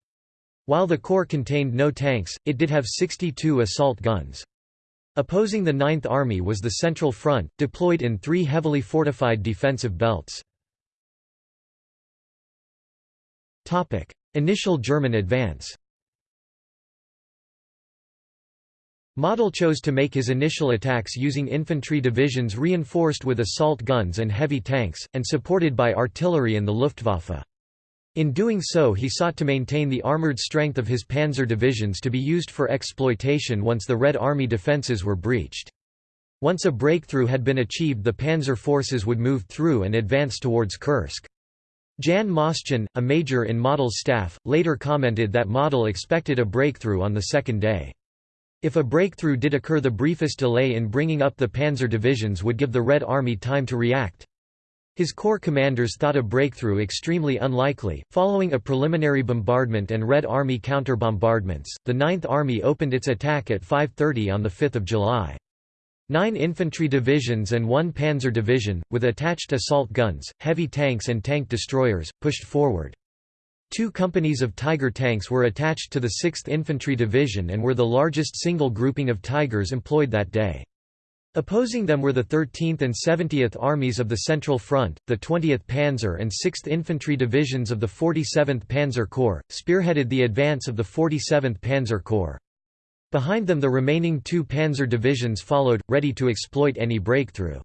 A: While the corps contained no tanks, it did have 62 assault guns. Opposing the 9th Army was the Central Front, deployed in three heavily fortified defensive belts. Initial German advance Model chose to make his initial attacks using infantry divisions reinforced with assault guns and heavy tanks, and supported by artillery and the Luftwaffe. In doing so he sought to maintain the armoured strength of his panzer divisions to be used for exploitation once the Red Army defences were breached. Once a breakthrough had been achieved the panzer forces would move through and advance towards Kursk. Jan Moschen, a major in Model's staff, later commented that Model expected a breakthrough on the second day. If a breakthrough did occur the briefest delay in bringing up the panzer divisions would give the Red Army time to react. His corps commanders thought a breakthrough extremely unlikely. Following a preliminary bombardment and Red Army counter-bombardments, the Ninth Army opened its attack at 5.30 on 5 July. Nine infantry divisions and one panzer division, with attached assault guns, heavy tanks and tank destroyers, pushed forward. Two companies of Tiger tanks were attached to the 6th Infantry Division and were the largest single grouping of Tigers employed that day. Opposing them were the 13th and 70th Armies of the Central Front, the 20th Panzer and 6th Infantry Divisions of the 47th Panzer Corps, spearheaded the advance of the 47th Panzer Corps. Behind them the remaining two panzer divisions followed, ready to exploit any breakthrough.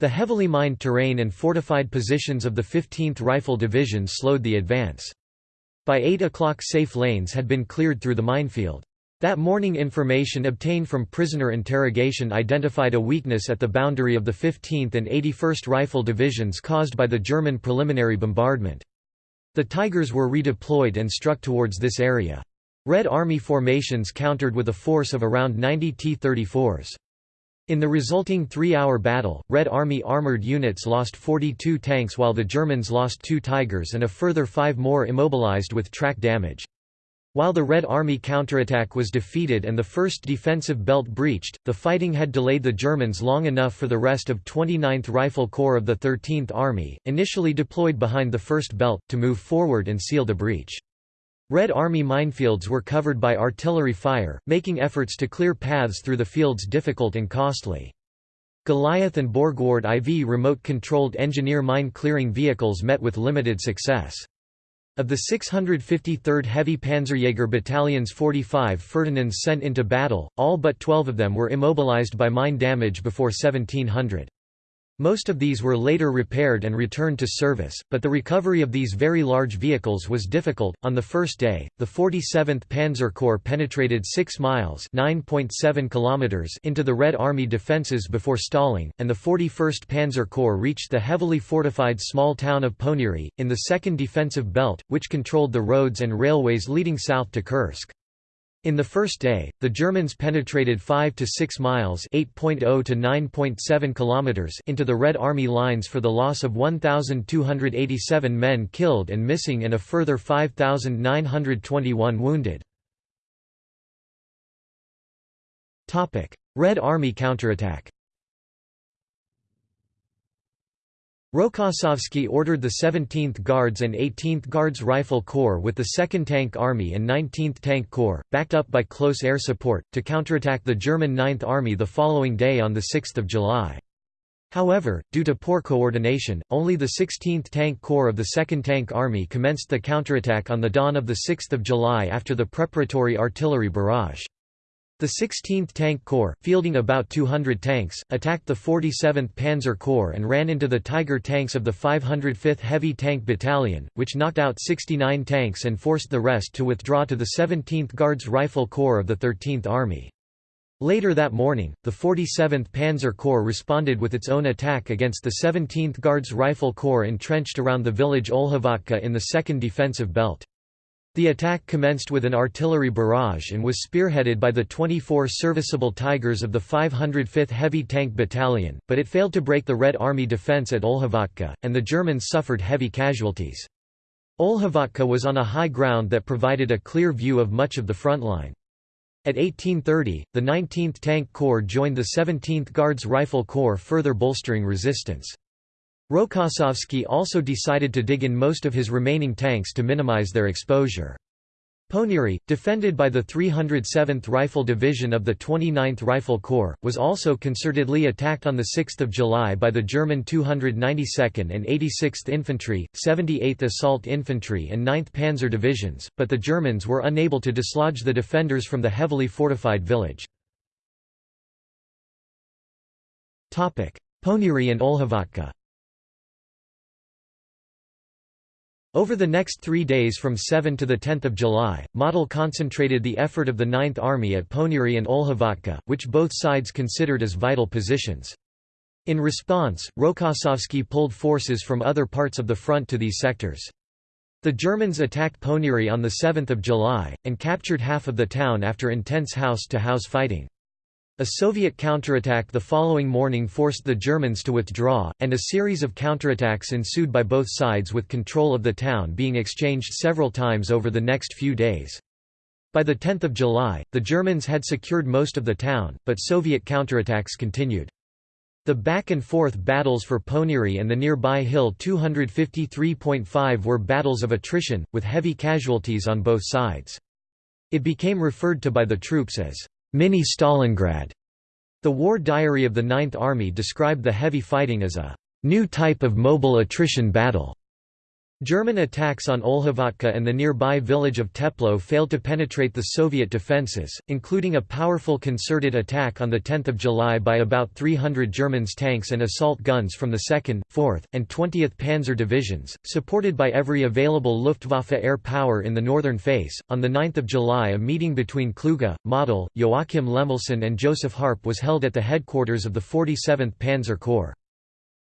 A: The heavily mined terrain and fortified positions of the 15th Rifle Division slowed the advance. By 8 o'clock safe lanes had been cleared through the minefield. That morning information obtained from prisoner interrogation identified a weakness at the boundary of the 15th and 81st Rifle Divisions caused by the German preliminary bombardment. The Tigers were redeployed and struck towards this area. Red Army formations countered with a force of around 90 T-34s. In the resulting three-hour battle, Red Army armored units lost 42 tanks while the Germans lost two Tigers and a further five more immobilized with track damage. While the Red Army counterattack was defeated and the first defensive belt breached, the fighting had delayed the Germans long enough for the rest of 29th Rifle Corps of the 13th Army, initially deployed behind the first belt, to move forward and seal the breach. Red Army minefields were covered by artillery fire, making efforts to clear paths through the fields difficult and costly. Goliath and Borgward IV remote-controlled engineer mine-clearing vehicles met with limited success. Of the 653rd Heavy Panzerjäger Battalion's 45 Ferdinands sent into battle, all but 12 of them were immobilized by mine damage before 1700. Most of these were later repaired and returned to service, but the recovery of these very large vehicles was difficult. On the first day, the 47th Panzer Corps penetrated 6 miles (9.7 kilometers) into the Red Army defences before stalling, and the 41st Panzer Corps reached the heavily fortified small town of Ponyri, in the 2nd Defensive Belt, which controlled the roads and railways leading south to Kursk. In the first day, the Germans penetrated 5 to 6 miles (8.0 to 9.7 kilometers) into the Red Army lines for the loss of 1287 men killed and missing and a further 5921 wounded. Topic: Red Army counterattack. Rokossovsky ordered the 17th Guards and 18th Guards Rifle Corps with the 2nd Tank Army and 19th Tank Corps, backed up by close air support, to counterattack the German 9th Army the following day on 6 July. However, due to poor coordination, only the 16th Tank Corps of the 2nd Tank Army commenced the counterattack on the dawn of 6 July after the preparatory artillery barrage. The 16th Tank Corps, fielding about 200 tanks, attacked the 47th Panzer Corps and ran into the Tiger tanks of the 505th Heavy Tank Battalion, which knocked out 69 tanks and forced the rest to withdraw to the 17th Guards Rifle Corps of the 13th Army. Later that morning, the 47th Panzer Corps responded with its own attack against the 17th Guards Rifle Corps entrenched around the village Olhovatka in the 2nd Defensive Belt. The attack commenced with an artillery barrage and was spearheaded by the 24 serviceable Tigers of the 505th Heavy Tank Battalion, but it failed to break the Red Army defense at Olhovatka, and the Germans suffered heavy casualties. Olhovatka was on a high ground that provided a clear view of much of the front line. At 1830, the 19th Tank Corps joined the 17th Guards Rifle Corps further bolstering resistance. Rokossovsky also decided to dig in most of his remaining tanks to minimize their exposure. Ponyri, defended by the 307th Rifle Division of the 29th Rifle Corps, was also concertedly attacked on 6 July by the German 292nd and 86th Infantry, 78th Assault Infantry and 9th Panzer Divisions, but the Germans were unable to dislodge the defenders from the heavily fortified village. Ponyri and Olhovatka Over the next three days from 7 to 10 July, Model concentrated the effort of the Ninth Army at Ponyri and Olhovatka, which both sides considered as vital positions. In response, Rokossovsky pulled forces from other parts of the front to these sectors. The Germans attacked Ponyri on 7 July, and captured half of the town after intense house-to-house -house fighting. A Soviet counterattack the following morning forced the Germans to withdraw, and a series of counterattacks ensued by both sides with control of the town being exchanged several times over the next few days. By the 10th of July, the Germans had secured most of the town, but Soviet counterattacks continued. The back-and-forth battles for Ponyri and the nearby hill 253.5 were battles of attrition, with heavy casualties on both sides. It became referred to by the troops as Mini Stalingrad. The War Diary of the Ninth Army described the heavy fighting as a new type of mobile attrition battle. German attacks on Olhovatka and the nearby village of Teplo failed to penetrate the Soviet defences, including a powerful concerted attack on 10 July by about 300 Germans tanks and assault guns from the 2nd, 4th, and 20th Panzer Divisions, supported by every available Luftwaffe air power in the northern face. On 9 July a meeting between Kluge, Model, Joachim Lemelsen and Joseph Harpe was held at the headquarters of the 47th Panzer Corps.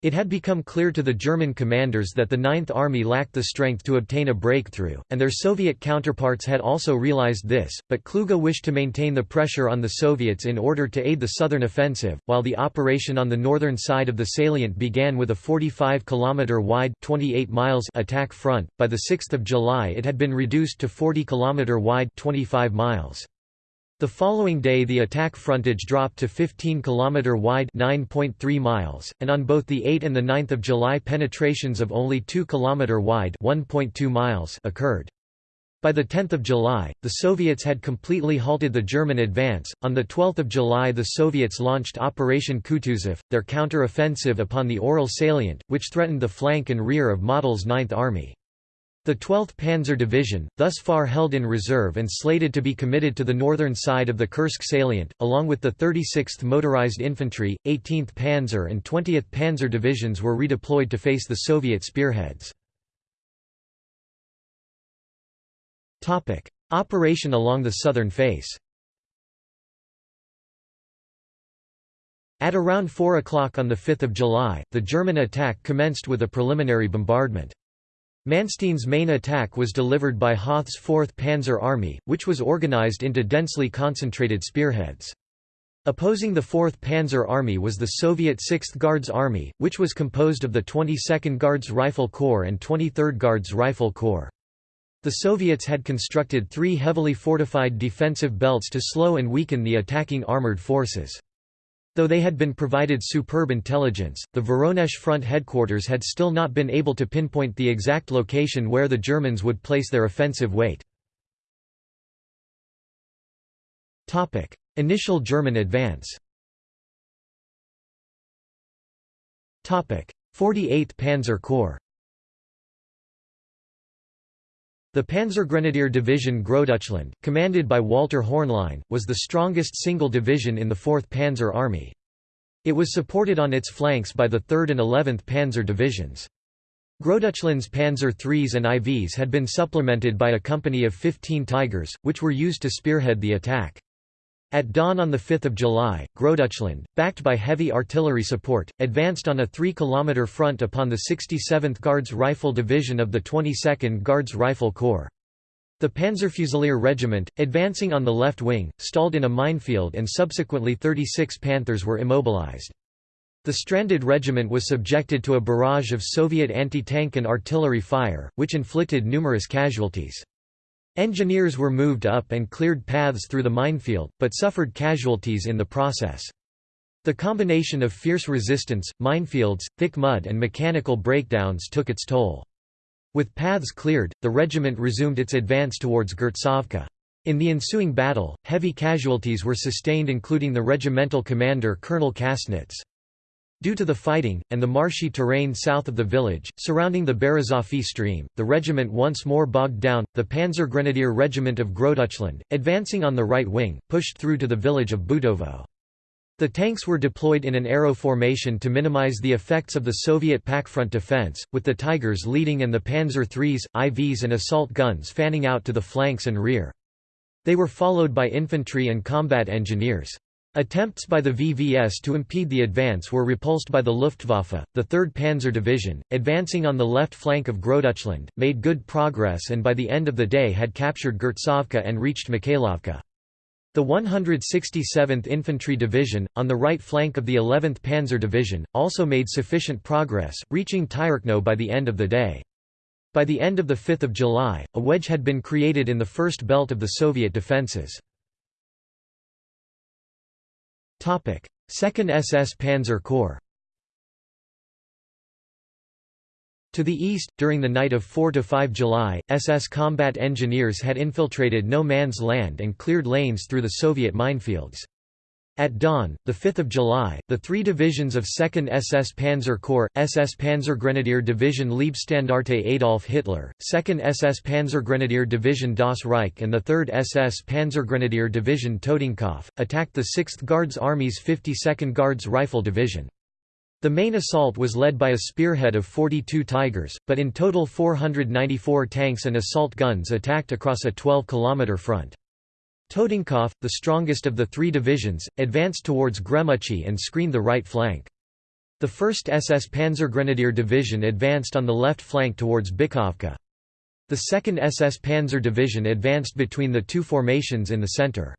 A: It had become clear to the German commanders that the Ninth Army lacked the strength to obtain a breakthrough, and their Soviet counterparts had also realized this, but Kluge wished to maintain the pressure on the Soviets in order to aid the southern offensive, while the operation on the northern side of the salient began with a 45 km wide 28 miles attack front. By the 6th of July it had been reduced to 40 km wide 25 miles. The following day the attack frontage dropped to 15 km wide 9.3 miles, and on both the 8 and the 9 July penetrations of only 2 km wide 1.2 miles occurred. By the 10th of July, the Soviets had completely halted the German advance. On the 12th of July, the Soviets launched Operation Kutuzov, their counter-offensive upon the Orel salient, which threatened the flank and rear of Model's Ninth Army. The 12th Panzer Division, thus far held in reserve and slated to be committed to the northern side of the Kursk salient, along with the 36th Motorized Infantry, 18th Panzer and 20th Panzer Divisions were redeployed to face the Soviet spearheads. Operation along the southern face At around 4 o'clock on 5 July, the German attack commenced with a preliminary bombardment. Manstein's main attack was delivered by Hoth's 4th Panzer Army, which was organized into densely concentrated spearheads. Opposing the 4th Panzer Army was the Soviet 6th Guards Army, which was composed of the 22nd Guards Rifle Corps and 23rd Guards Rifle Corps. The Soviets had constructed three heavily fortified defensive belts to slow and weaken the attacking armored forces. Though they had been provided superb intelligence, the Voronezh front headquarters had still not been able to pinpoint the exact location where the Germans would place their offensive weight. Initial German advance. 48th Panzer Corps The Panzergrenadier Division Großdeutschland, commanded by Walter Hornlein, was the strongest single division in the 4th Panzer Army. It was supported on its flanks by the 3rd and 11th Panzer Divisions. Großdeutschland's Panzer IIIs and IVs had been supplemented by a company of 15 Tigers, which were used to spearhead the attack. At dawn on 5 July, Großdeutschland, backed by heavy artillery support, advanced on a 3 km front upon the 67th Guards Rifle Division of the 22nd Guards Rifle Corps. The Panzerfusilier Regiment, advancing on the left wing, stalled in a minefield and subsequently 36 Panthers were immobilized. The stranded regiment was subjected to a barrage of Soviet anti-tank and artillery fire, which inflicted numerous casualties. Engineers were moved up and cleared paths through the minefield, but suffered casualties in the process. The combination of fierce resistance, minefields, thick mud and mechanical breakdowns took its toll. With paths cleared, the regiment resumed its advance towards Gertsovka. In the ensuing battle, heavy casualties were sustained including the regimental commander Colonel Kassnitz. Due to the fighting, and the marshy terrain south of the village, surrounding the Berezovsky stream, the regiment once more bogged down. The Panzer Grenadier Regiment of Großdeutschland, advancing on the right wing, pushed through to the village of Butovo. The tanks were deployed in an arrow formation to minimize the effects of the Soviet Pakfront defense, with the Tigers leading and the Panzer IIIs, IVs and assault guns fanning out to the flanks and rear. They were followed by infantry and combat engineers. Attempts by the VVS to impede the advance were repulsed by the Luftwaffe. The 3rd Panzer Division, advancing on the left flank of Großdeutschland, made good progress and by the end of the day had captured Gertsovka and reached Mikhailovka. The 167th Infantry Division, on the right flank of the 11th Panzer Division, also made sufficient progress, reaching Tyrkno by the end of the day. By the end of 5 July, a wedge had been created in the first belt of the Soviet defences. 2nd SS Panzer Corps To the east, during the night of 4–5 July, SS combat engineers had infiltrated no man's land and cleared lanes through the Soviet minefields. At dawn, 5 July, the three divisions of 2nd SS Panzer Corps, SS Panzergrenadier Division Leibstandarte Adolf Hitler, 2nd SS Panzergrenadier Division Das Reich and the 3rd SS Panzergrenadier Division Totenkopf, attacked the 6th Guards Army's 52nd Guards Rifle Division. The main assault was led by a spearhead of 42 Tigers, but in total 494 tanks and assault guns attacked across a 12-kilometer front. Totenkopf, the strongest of the three divisions, advanced towards Gremuchi and screened the right flank. The 1st SS Panzergrenadier Division advanced on the left flank towards Bykovka. The 2nd SS Panzer Division advanced between the two formations in the center.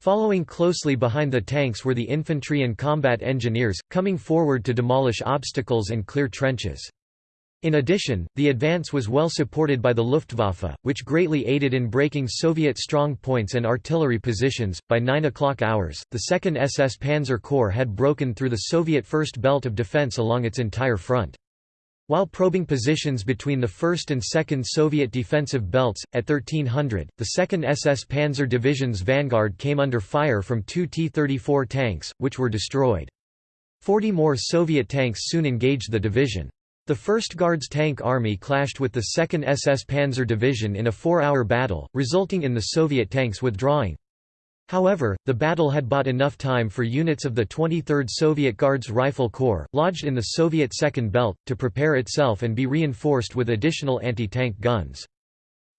A: Following closely behind the tanks were the infantry and combat engineers, coming forward to demolish obstacles and clear trenches. In addition, the advance was well supported by the Luftwaffe, which greatly aided in breaking Soviet strong points and artillery positions. By 9 o'clock hours, the 2nd SS Panzer Corps had broken through the Soviet first belt of defense along its entire front. While probing positions between the 1st and 2nd Soviet defensive belts, at 1300, the 2nd SS Panzer Division's vanguard came under fire from two T-34 tanks, which were destroyed. Forty more Soviet tanks soon engaged the division. The 1st Guards Tank Army clashed with the 2nd SS Panzer Division in a four-hour battle, resulting in the Soviet tanks withdrawing. However, the battle had bought enough time for units of the 23rd Soviet Guards Rifle Corps, lodged in the Soviet Second Belt, to prepare itself and be reinforced with additional anti-tank guns.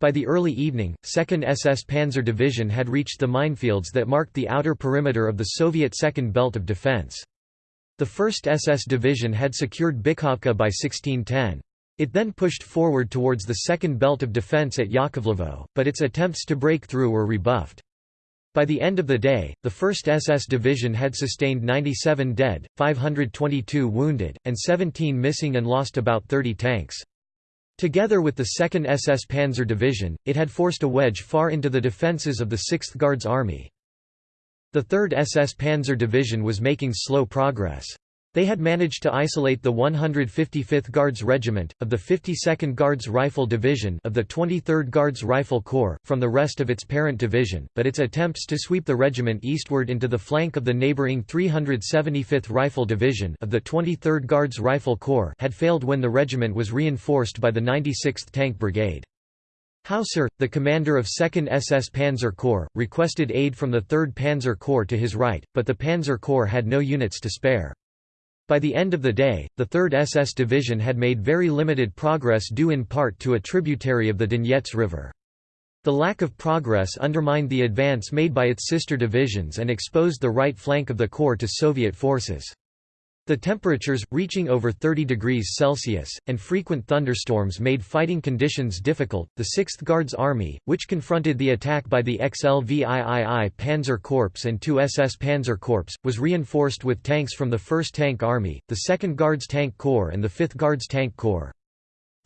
A: By the early evening, 2nd SS Panzer Division had reached the minefields that marked the outer perimeter of the Soviet Second Belt of Defense. The 1st SS Division had secured Bykovka by 1610. It then pushed forward towards the second belt of defense at Yakovlevo, but its attempts to break through were rebuffed. By the end of the day, the 1st SS Division had sustained 97 dead, 522 wounded, and 17 missing and lost about 30 tanks. Together with the 2nd SS Panzer Division, it had forced a wedge far into the defences of the 6th Guards Army. The 3rd SS Panzer Division was making slow progress. They had managed to isolate the 155th Guards Regiment, of the 52nd Guards Rifle Division of the 23rd Guards Rifle Corps, from the rest of its parent division, but its attempts to sweep the regiment eastward into the flank of the neighbouring 375th Rifle Division of the 23rd Guards Rifle Corps had failed when the regiment was reinforced by the 96th Tank Brigade. Hausser, the commander of 2nd SS Panzer Corps, requested aid from the 3rd Panzer Corps to his right, but the Panzer Corps had no units to spare. By the end of the day, the 3rd SS Division had made very limited progress due in part to a tributary of the Donets River. The lack of progress undermined the advance made by its sister divisions and exposed the right flank of the Corps to Soviet forces. The temperatures, reaching over 30 degrees Celsius, and frequent thunderstorms made fighting conditions difficult. The 6th Guards Army, which confronted the attack by the XLVIII Panzer Corps and two SS Panzer Corps, was reinforced with tanks from the 1st Tank Army, the 2nd Guards Tank Corps, and the 5th Guards Tank Corps.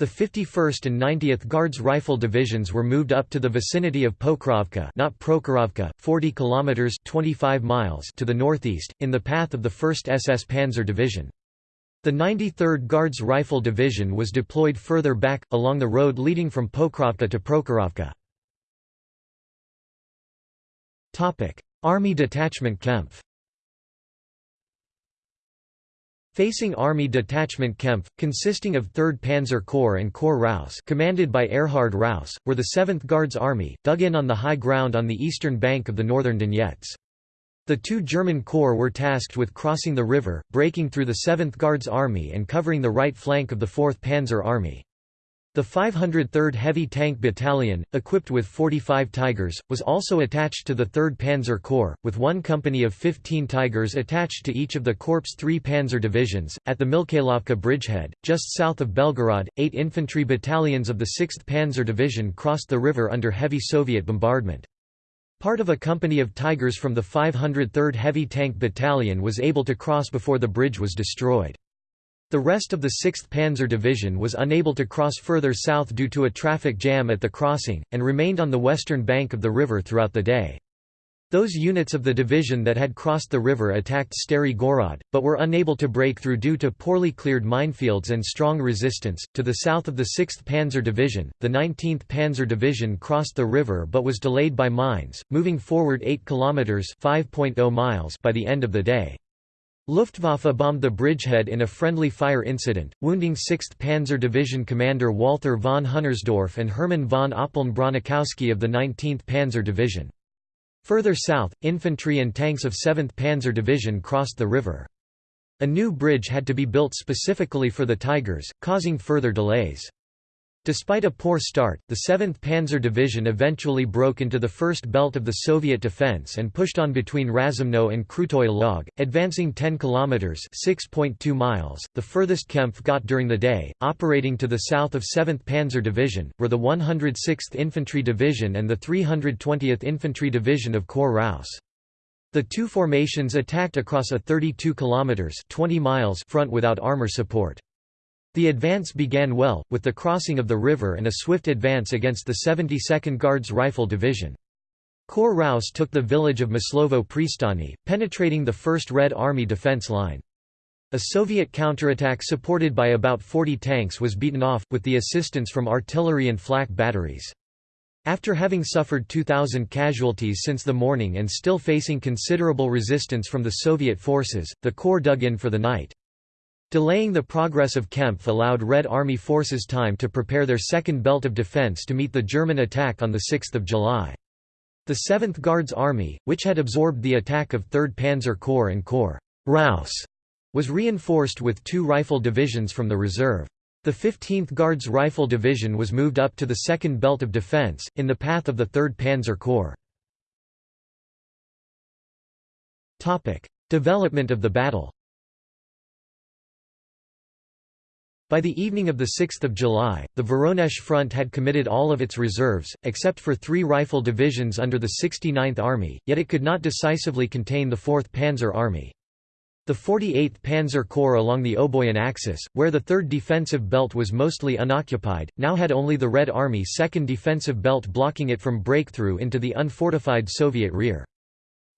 A: The 51st and 90th Guards Rifle Divisions were moved up to the vicinity of Pokrovka not Prokhorovka, 40 kilometers 25 miles to the northeast, in the path of the 1st SS Panzer Division. The 93rd Guards Rifle Division was deployed further back, along the road leading from Pokrovka to Prokhorovka. Topic: Army Detachment Kempf Facing Army Detachment Kempf, consisting of 3rd Panzer Corps and Corps Raus commanded by Erhard Raus, were the 7th Guards Army, dug in on the high ground on the eastern bank of the northern Donets. The two German corps were tasked with crossing the river, breaking through the 7th Guards Army and covering the right flank of the 4th Panzer Army. The 503rd Heavy Tank Battalion, equipped with 45 Tigers, was also attached to the 3rd Panzer Corps, with one company of 15 Tigers attached to each of the Corps' three Panzer divisions. At the Mikhailovka bridgehead, just south of Belgorod, eight infantry battalions of the 6th Panzer Division crossed the river under heavy Soviet bombardment. Part of a company of Tigers from the 503rd Heavy Tank Battalion was able to cross before the bridge was destroyed. The rest of the 6th Panzer Division was unable to cross further south due to a traffic jam at the crossing, and remained on the western bank of the river throughout the day. Those units of the division that had crossed the river attacked Stary Gorod, but were unable to break through due to poorly cleared minefields and strong resistance. To the south of the 6th Panzer Division, the 19th Panzer Division crossed the river but was delayed by mines, moving forward 8 kilometers (5.0 miles) by the end of the day. Luftwaffe bombed the bridgehead in a friendly fire incident, wounding 6th Panzer Division commander Walther von Hunnersdorf and Hermann von Oppeln Bronikowski of the 19th Panzer Division. Further south, infantry and tanks of 7th Panzer Division crossed the river. A new bridge had to be built specifically for the Tigers, causing further delays. Despite a poor start, the 7th Panzer Division eventually broke into the first belt of the Soviet defense and pushed on between Razumno and Krutoy Log, advancing 10 kilometers (6.2 miles), the furthest Kempf got during the day. Operating to the south of 7th Panzer Division were the 106th Infantry Division and the 320th Infantry Division of Corps Raus. The two formations attacked across a 32 kilometers (20 miles) front without armor support. The advance began well, with the crossing of the river and a swift advance against the 72nd Guards Rifle Division. Corps Raus took the village of Maslovo Pristani, penetrating the 1st Red Army defense line. A Soviet counterattack supported by about 40 tanks was beaten off, with the assistance from artillery and flak batteries. After having suffered 2,000 casualties since the morning and still facing considerable resistance from the Soviet forces, the Corps dug in for the night. Delaying the progress of Kempf allowed Red Army forces time to prepare their second belt of defense to meet the German attack on 6 July. The 7th Guards Army, which had absorbed the attack of 3rd Panzer Corps and Corps Raus, was reinforced with two rifle divisions from the reserve. The 15th Guards Rifle Division was moved up to the second belt of defense, in the path of the 3rd Panzer Corps. Development of the battle By the evening of 6 July, the Voronezh front had committed all of its reserves, except for three rifle divisions under the 69th Army, yet it could not decisively contain the 4th Panzer Army. The 48th Panzer Corps along the Oboyan axis, where the 3rd defensive belt was mostly unoccupied, now had only the Red Army 2nd defensive belt blocking it from breakthrough into the unfortified Soviet rear.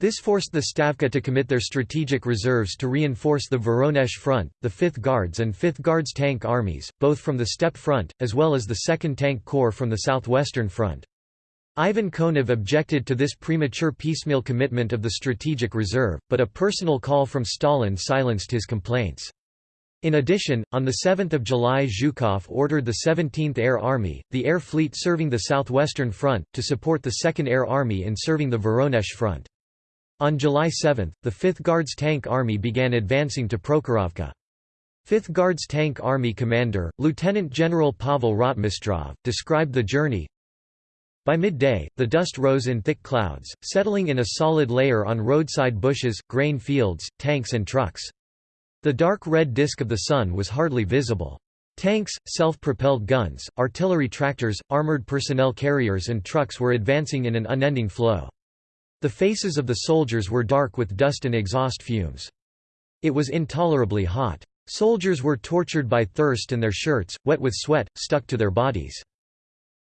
A: This forced the Stavka to commit their strategic reserves to reinforce the Voronezh Front, the 5th Guards and 5th Guards Tank Armies, both from the Steppe Front, as well as the 2nd Tank Corps from the Southwestern Front. Ivan Konev objected to this premature piecemeal commitment of the strategic reserve, but a personal call from Stalin silenced his complaints. In addition, on 7 July Zhukov ordered the 17th Air Army, the air fleet serving the southwestern front, to support the 2nd Air Army in serving the Voronezh front. On July 7, the 5th Guards Tank Army began advancing to Prokhorovka. 5th Guards Tank Army commander, Lieutenant General Pavel Rotmistrov, described the journey, by midday, the dust rose in thick clouds, settling in a solid layer on roadside bushes, grain fields, tanks and trucks. The dark red disk of the sun was hardly visible. Tanks, self-propelled guns, artillery tractors, armored personnel carriers and trucks were advancing in an unending flow. The faces of the soldiers were dark with dust and exhaust fumes. It was intolerably hot. Soldiers were tortured by thirst and their shirts, wet with sweat, stuck to their bodies.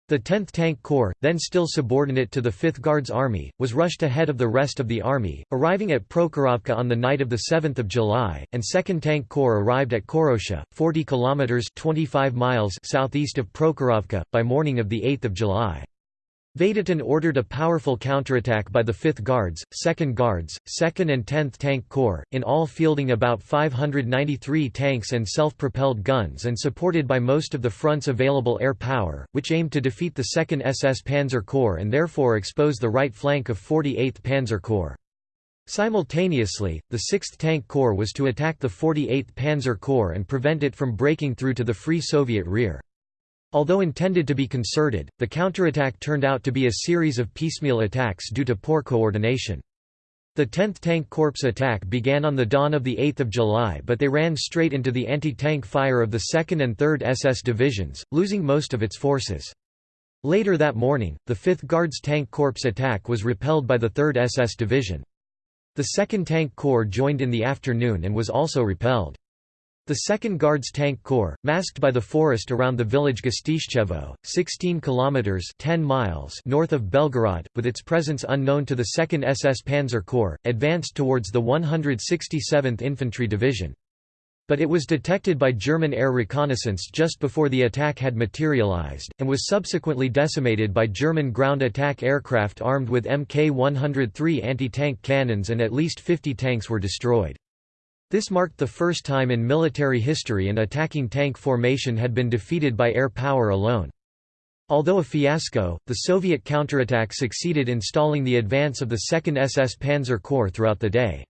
A: The 10th Tank Corps, then still subordinate to the 5th Guards Army, was rushed ahead of the rest of the army, arriving at Prokhorovka on the night of 7 July, and 2nd Tank Corps arrived at Korocha, 40 kilometers 25 miles southeast of Prokhorovka, by morning of 8 July. Vatutin ordered a powerful counterattack by the 5th Guards, 2nd Guards, 2nd and 10th Tank Corps, in all fielding about 593 tanks and self-propelled guns and supported by most of the front's available air power, which aimed to defeat the 2nd SS Panzer Corps and therefore expose the right flank of 48th Panzer Corps. Simultaneously, the 6th Tank Corps was to attack the 48th Panzer Corps and prevent it from breaking through to the Free Soviet rear. Although intended to be concerted, the counterattack turned out to be a series of piecemeal attacks due to poor coordination. The 10th Tank Corps attack began on the dawn of 8 July but they ran straight into the anti-tank fire of the 2nd and 3rd SS divisions, losing most of its forces. Later that morning, the 5th Guards Tank Corps attack was repelled by the 3rd SS division. The 2nd Tank Corps joined in the afternoon and was also repelled. The 2nd Guards Tank Corps, masked by the forest around the village Gostischevo, 16 kilometers (10 miles) north of Belgorod, with its presence unknown to the 2nd SS Panzer Corps, advanced towards the 167th Infantry Division. But it was detected by German air reconnaissance just before the attack had materialized, and was subsequently decimated by German ground attack aircraft armed with Mk-103 anti-tank cannons and at least 50 tanks were destroyed. This marked the first time in military history an attacking tank formation had been defeated by air power alone. Although a fiasco, the Soviet counterattack succeeded in stalling the advance of the 2nd SS Panzer Corps throughout the day.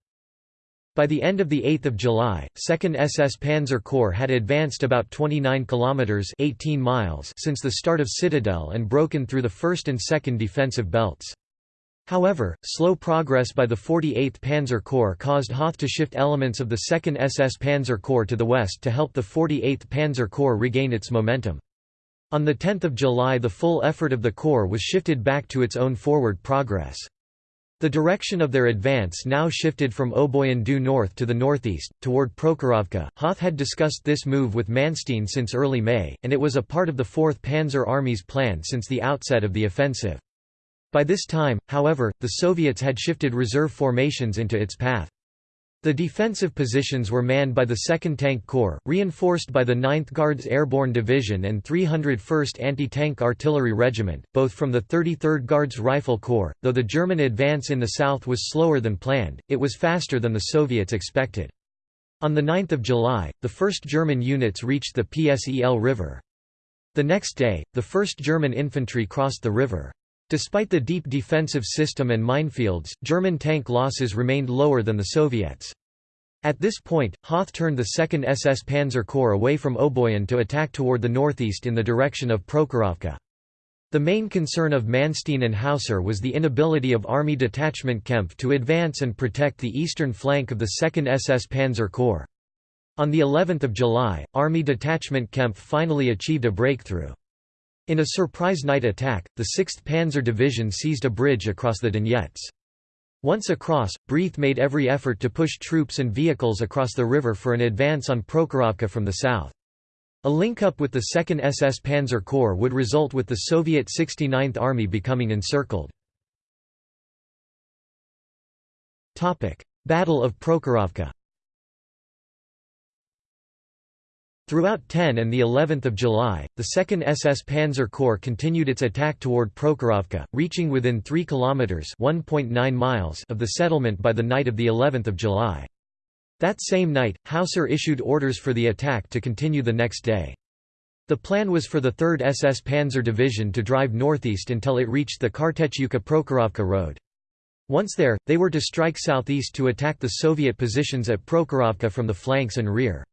A: By the end of 8 July, 2nd SS Panzer Corps had advanced about 29 kilometers 18 miles since the start of Citadel and broken through the 1st and 2nd defensive belts. However, slow progress by the 48th Panzer Corps caused Hoth to shift elements of the 2nd SS Panzer Corps to the west to help the 48th Panzer Corps regain its momentum. On 10 July the full effort of the Corps was shifted back to its own forward progress. The direction of their advance now shifted from Oboyan due north to the northeast, toward Prokhorovka. Hoth had discussed this move with Manstein since early May, and it was a part of the 4th Panzer Army's plan since the outset of the offensive. By this time, however, the Soviets had shifted reserve formations into its path. The defensive positions were manned by the 2nd Tank Corps, reinforced by the 9th Guards Airborne Division and 301st Anti-Tank Artillery Regiment, both from the 33rd Guards Rifle Corps. Though the German advance in the south was slower than planned, it was faster than the Soviets expected. On 9 July, the first German units reached the Psel River. The next day, the 1st German infantry crossed the river. Despite the deep defensive system and minefields, German tank losses remained lower than the Soviets. At this point, Hoth turned the 2nd SS Panzer Corps away from Oboyan to attack toward the northeast in the direction of Prokhorovka. The main concern of Manstein and Hausser was the inability of Army Detachment Kempf to advance and protect the eastern flank of the 2nd SS Panzer Corps. On the 11th of July, Army Detachment Kempf finally achieved a breakthrough. In a surprise night attack, the 6th Panzer Division seized a bridge across the Donets. Once across, Breith made every effort to push troops and vehicles across the river for an advance on Prokhorovka from the south. A link-up with the 2nd SS Panzer Corps would result with the Soviet 69th Army becoming encircled. Battle of Prokhorovka Throughout 10 and the 11th of July, the 2nd SS Panzer Corps continued its attack toward Prokhorovka, reaching within 3 kilometers (1.9 miles) of the settlement by the night of the 11th of July. That same night, Hausser issued orders for the attack to continue the next day. The plan was for the 3rd SS Panzer Division to drive northeast until it reached the Kartashevka-Prokhorovka road. Once there, they were to strike southeast to attack the Soviet positions at Prokhorovka from the flanks and rear.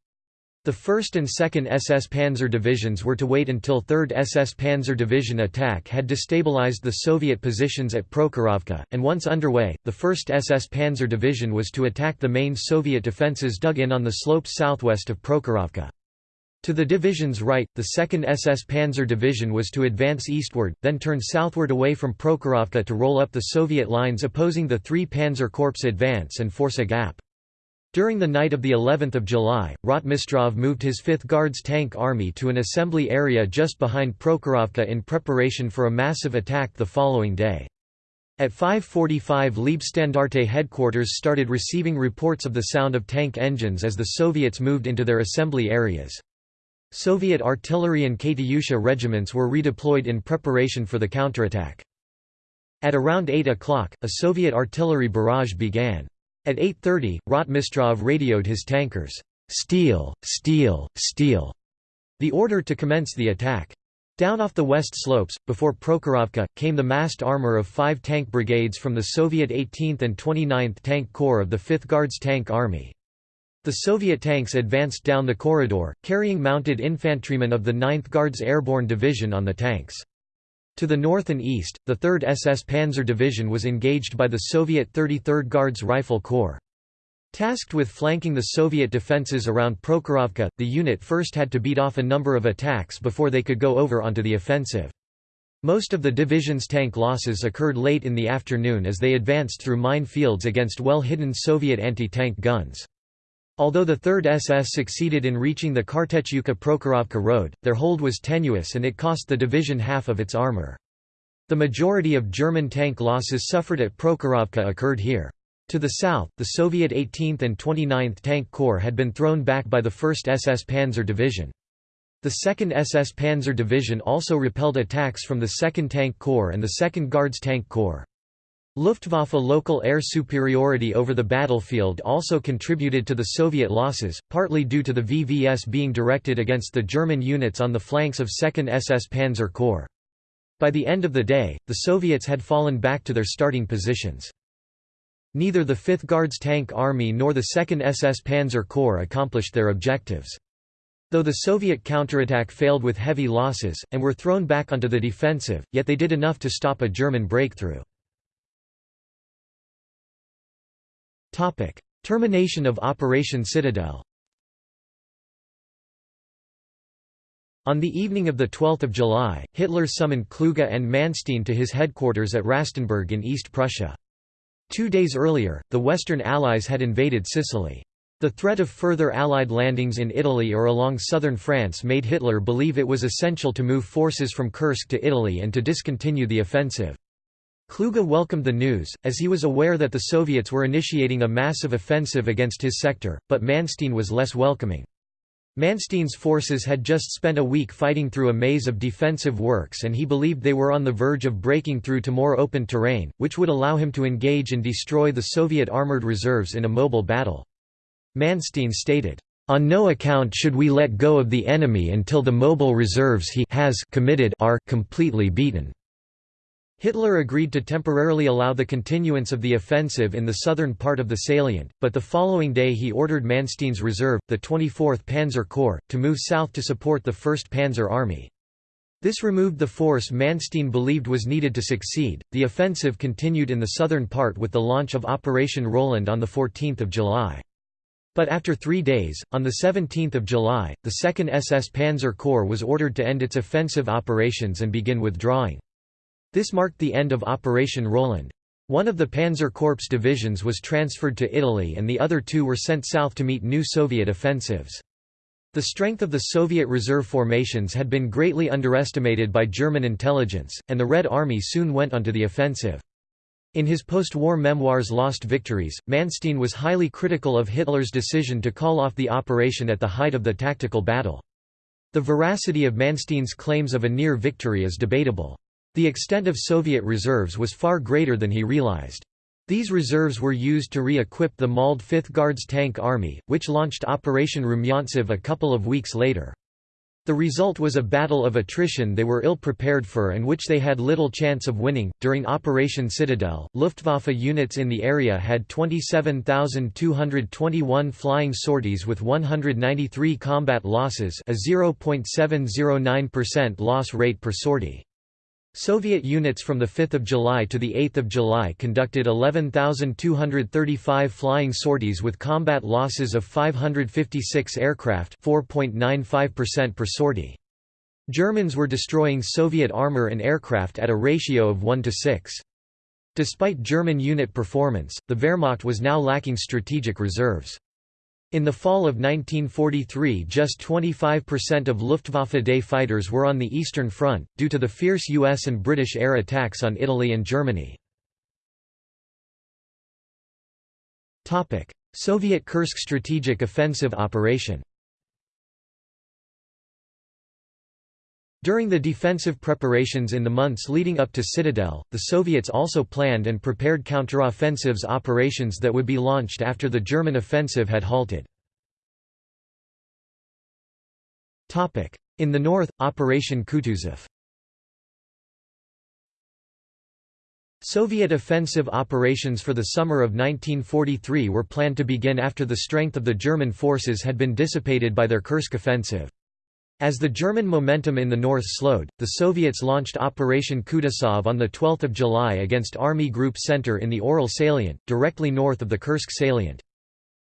A: The 1st and 2nd SS Panzer Divisions were to wait until 3rd SS Panzer Division attack had destabilized the Soviet positions at Prokhorovka, and once underway, the 1st SS Panzer Division was to attack the main Soviet defences dug in on the slopes southwest of Prokhorovka. To the division's right, the 2nd SS Panzer Division was to advance eastward, then turn southward away from Prokhorovka to roll up the Soviet lines opposing the 3 Panzer Corps advance and force a gap. During the night of the 11th of July, Rotmistrov moved his 5th Guards Tank Army to an assembly area just behind Prokhorovka in preparation for a massive attack the following day. At 5.45 Leibstandarte headquarters started receiving reports of the sound of tank engines as the Soviets moved into their assembly areas. Soviet artillery and Katyusha regiments were redeployed in preparation for the counterattack. At around 8 o'clock, a Soviet artillery barrage began. At 8.30, Rotmistrov radioed his tankers, "'Steel, steel, steel' the order to commence the attack. Down off the west slopes, before Prokhorovka, came the massed armor of five tank brigades from the Soviet 18th and 29th Tank Corps of the 5th Guards Tank Army. The Soviet tanks advanced down the corridor, carrying mounted infantrymen of the 9th Guards Airborne Division on the tanks. To the north and east, the 3rd SS Panzer Division was engaged by the Soviet 33rd Guards Rifle Corps. Tasked with flanking the Soviet defences around Prokhorovka, the unit first had to beat off a number of attacks before they could go over onto the offensive. Most of the division's tank losses occurred late in the afternoon as they advanced through mine fields against well-hidden Soviet anti-tank guns. Although the 3rd SS succeeded in reaching the Kartashevka-Prokhorovka road, their hold was tenuous and it cost the division half of its armor. The majority of German tank losses suffered at Prokhorovka occurred here. To the south, the Soviet 18th and 29th Tank Corps had been thrown back by the 1st SS Panzer Division. The 2nd SS Panzer Division also repelled attacks from the 2nd Tank Corps and the 2nd Guards Tank Corps. Luftwaffe local air superiority over the battlefield also contributed to the Soviet losses, partly due to the VVS being directed against the German units on the flanks of 2nd SS Panzer Corps. By the end of the day, the Soviets had fallen back to their starting positions. Neither the 5th Guards Tank Army nor the 2nd SS Panzer Corps accomplished their objectives. Though the Soviet counterattack failed with heavy losses, and were thrown back onto the defensive, yet they did enough to stop a German breakthrough. Topic: Termination of Operation Citadel. On the evening of 12 July, Hitler summoned Kluge and Manstein to his headquarters at Rastenburg in East Prussia. Two days earlier, the Western Allies had invaded Sicily. The threat of further Allied landings in Italy or along southern France made Hitler believe it was essential to move forces from Kursk to Italy and to discontinue the offensive. Kluge welcomed the news, as he was aware that the Soviets were initiating a massive offensive against his sector, but Manstein was less welcoming. Manstein's forces had just spent a week fighting through a maze of defensive works and he believed they were on the verge of breaking through to more open terrain, which would allow him to engage and destroy the Soviet armored reserves in a mobile battle. Manstein stated, "...on no account should we let go of the enemy until the mobile reserves he has committed are completely beaten." Hitler agreed to temporarily allow the continuance of the offensive in the southern part of the salient, but the following day he ordered Manstein's reserve, the 24th Panzer Corps, to move south to support the 1st Panzer Army. This removed the force Manstein believed was needed to succeed. The offensive continued in the southern part with the launch of Operation Roland on 14 July. But after three days, on 17 July, the 2nd SS Panzer Corps was ordered to end its offensive operations and begin withdrawing. This marked the end of Operation Roland. One of the Panzer Corps divisions was transferred to Italy and the other two were sent south to meet new Soviet offensives. The strength of the Soviet reserve formations had been greatly underestimated by German intelligence, and the Red Army soon went onto the offensive. In his post-war memoirs Lost Victories, Manstein was highly critical of Hitler's decision to call off the operation at the height of the tactical battle. The veracity of Manstein's claims of a near victory is debatable. The extent of Soviet reserves was far greater than he realized. These reserves were used to re-equip the mauled 5th Guards Tank Army, which launched Operation Rumyantsev a couple of weeks later. The result was a battle of attrition they were ill prepared for and which they had little chance of winning. During Operation Citadel, Luftwaffe units in the area had 27,221 flying sorties with 193 combat losses, a 0.709% loss rate per sortie. Soviet units from 5 July to 8 July conducted 11,235 flying sorties with combat losses of 556 aircraft 4.95% per sortie. Germans were destroying Soviet armor and aircraft at a ratio of 1 to 6. Despite German unit performance, the Wehrmacht was now lacking strategic reserves. In the fall of 1943 just 25% of Luftwaffe Day fighters were on the Eastern Front, due to the fierce US and British air attacks on Italy and Germany. Soviet Kursk strategic offensive operation During the defensive preparations in the months leading up to Citadel, the Soviets also planned and prepared counteroffensives operations that would be launched after the German offensive had halted. In the north, Operation Kutuzov Soviet offensive operations for the summer of 1943 were planned to begin after the strength of the German forces had been dissipated by their Kursk offensive. As the German momentum in the north slowed, the Soviets launched Operation Kutuzov on 12 July against Army Group Center in the Orel salient, directly north of the Kursk salient.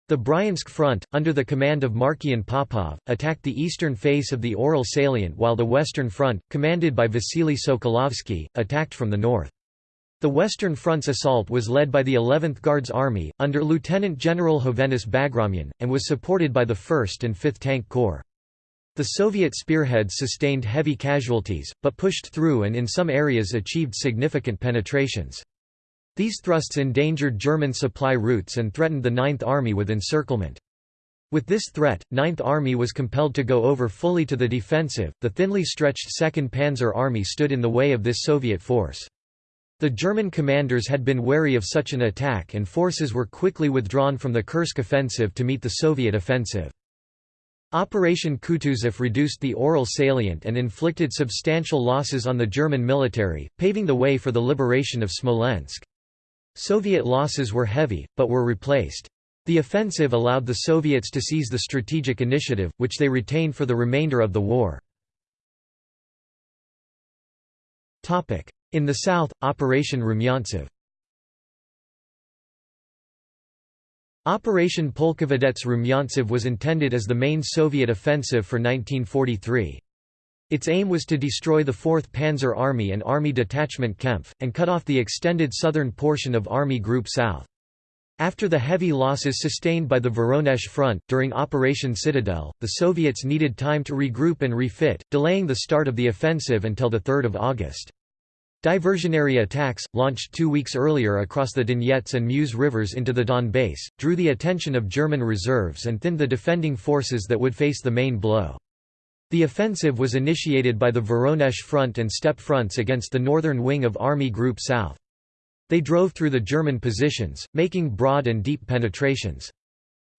A: The Bryansk front, under the command of Markian Popov, attacked the eastern face of the Orel salient while the western front, commanded by Vasily Sokolovsky, attacked from the north. The Western Front's assault was led by the 11th Guards Army, under Lieutenant General Hovhannes Bagramyan, and was supported by the 1st and 5th Tank Corps. The Soviet spearheads sustained heavy casualties, but pushed through and in some areas achieved significant penetrations. These thrusts endangered German supply routes and threatened the Ninth Army with encirclement. With this threat, Ninth Army was compelled to go over fully to the defensive. The thinly stretched Second Panzer Army stood in the way of this Soviet force. The German commanders had been wary of such an attack and forces were quickly withdrawn from the Kursk offensive to meet the Soviet offensive. Operation Kutuzov reduced the Orel salient and inflicted substantial losses on the German military, paving the way for the liberation of Smolensk. Soviet losses were heavy, but were replaced. The offensive allowed the Soviets to seize the strategic initiative, which they retained for the remainder of the war. In the south, Operation Rumyantsev Operation Polkovodets Rumyantsev was intended as the main Soviet offensive for 1943. Its aim was to destroy the 4th Panzer Army and Army Detachment Kempf, and cut off the extended southern portion of Army Group South. After the heavy losses sustained by the Voronezh front, during Operation Citadel, the Soviets needed time to regroup and refit, delaying the start of the offensive until 3 August. Diversionary attacks, launched two weeks earlier across the Donets and Mius rivers into the Donbas, drew the attention of German reserves and thinned the defending forces that would face the main blow. The offensive was initiated by the Voronezh Front and Steppe fronts against the northern wing of Army Group South. They drove through the German positions, making broad and deep penetrations.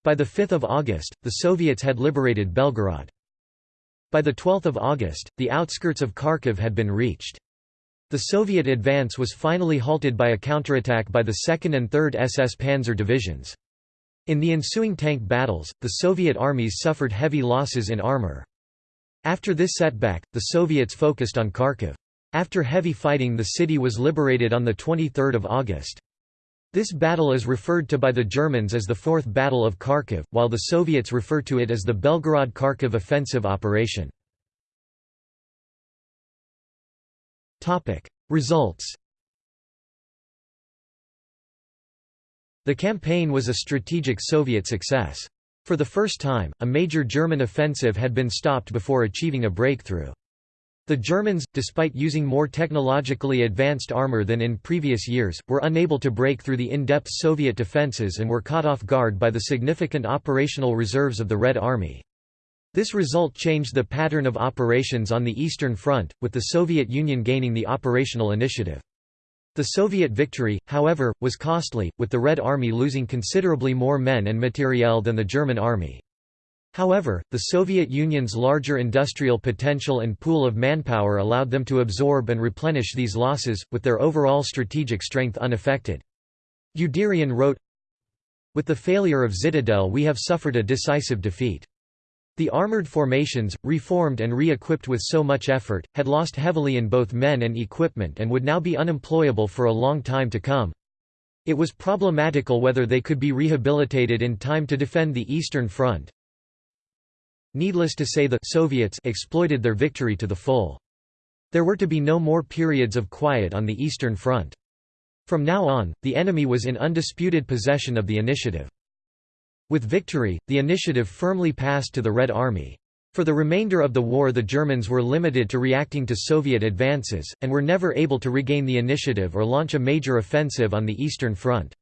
A: By 5 August, the Soviets had liberated Belgorod. By 12 August, the outskirts of Kharkiv had been reached. The Soviet advance was finally halted by a counterattack by the 2nd and 3rd SS Panzer divisions. In the ensuing tank battles, the Soviet armies suffered heavy losses in armor. After this setback, the Soviets focused on Kharkiv. After heavy fighting the city was liberated on 23 August. This battle is referred to by the Germans as the Fourth Battle of Kharkiv, while the Soviets refer to it as the Belgorod-Kharkiv offensive operation. Results The campaign was a strategic Soviet success. For the first time, a major German offensive had been stopped before achieving a breakthrough. The Germans, despite using more technologically advanced armor than in previous years, were unable to break through the in-depth Soviet defenses and were caught off guard by the significant operational reserves of the Red Army. This result changed the pattern of operations on the Eastern Front, with the Soviet Union gaining the operational initiative. The Soviet victory, however, was costly, with the Red Army losing considerably more men and materiel than the German army. However, the Soviet Union's larger industrial potential and pool of manpower allowed them to absorb and replenish these losses, with their overall strategic strength unaffected. Guderian wrote, With the failure of Zitadelle we have suffered a decisive defeat. The armored formations, reformed and re-equipped with so much effort, had lost heavily in both men and equipment and would now be unemployable for a long time to come. It was problematical whether they could be rehabilitated in time to defend the Eastern Front. Needless to say the Soviets exploited their victory to the full. There were to be no more periods of quiet on the Eastern Front. From now on, the enemy was in undisputed possession of the initiative. With victory, the initiative firmly passed to the Red Army. For the remainder of the war the Germans were limited to reacting to Soviet advances, and were never able to regain the initiative or launch a major offensive on the Eastern Front.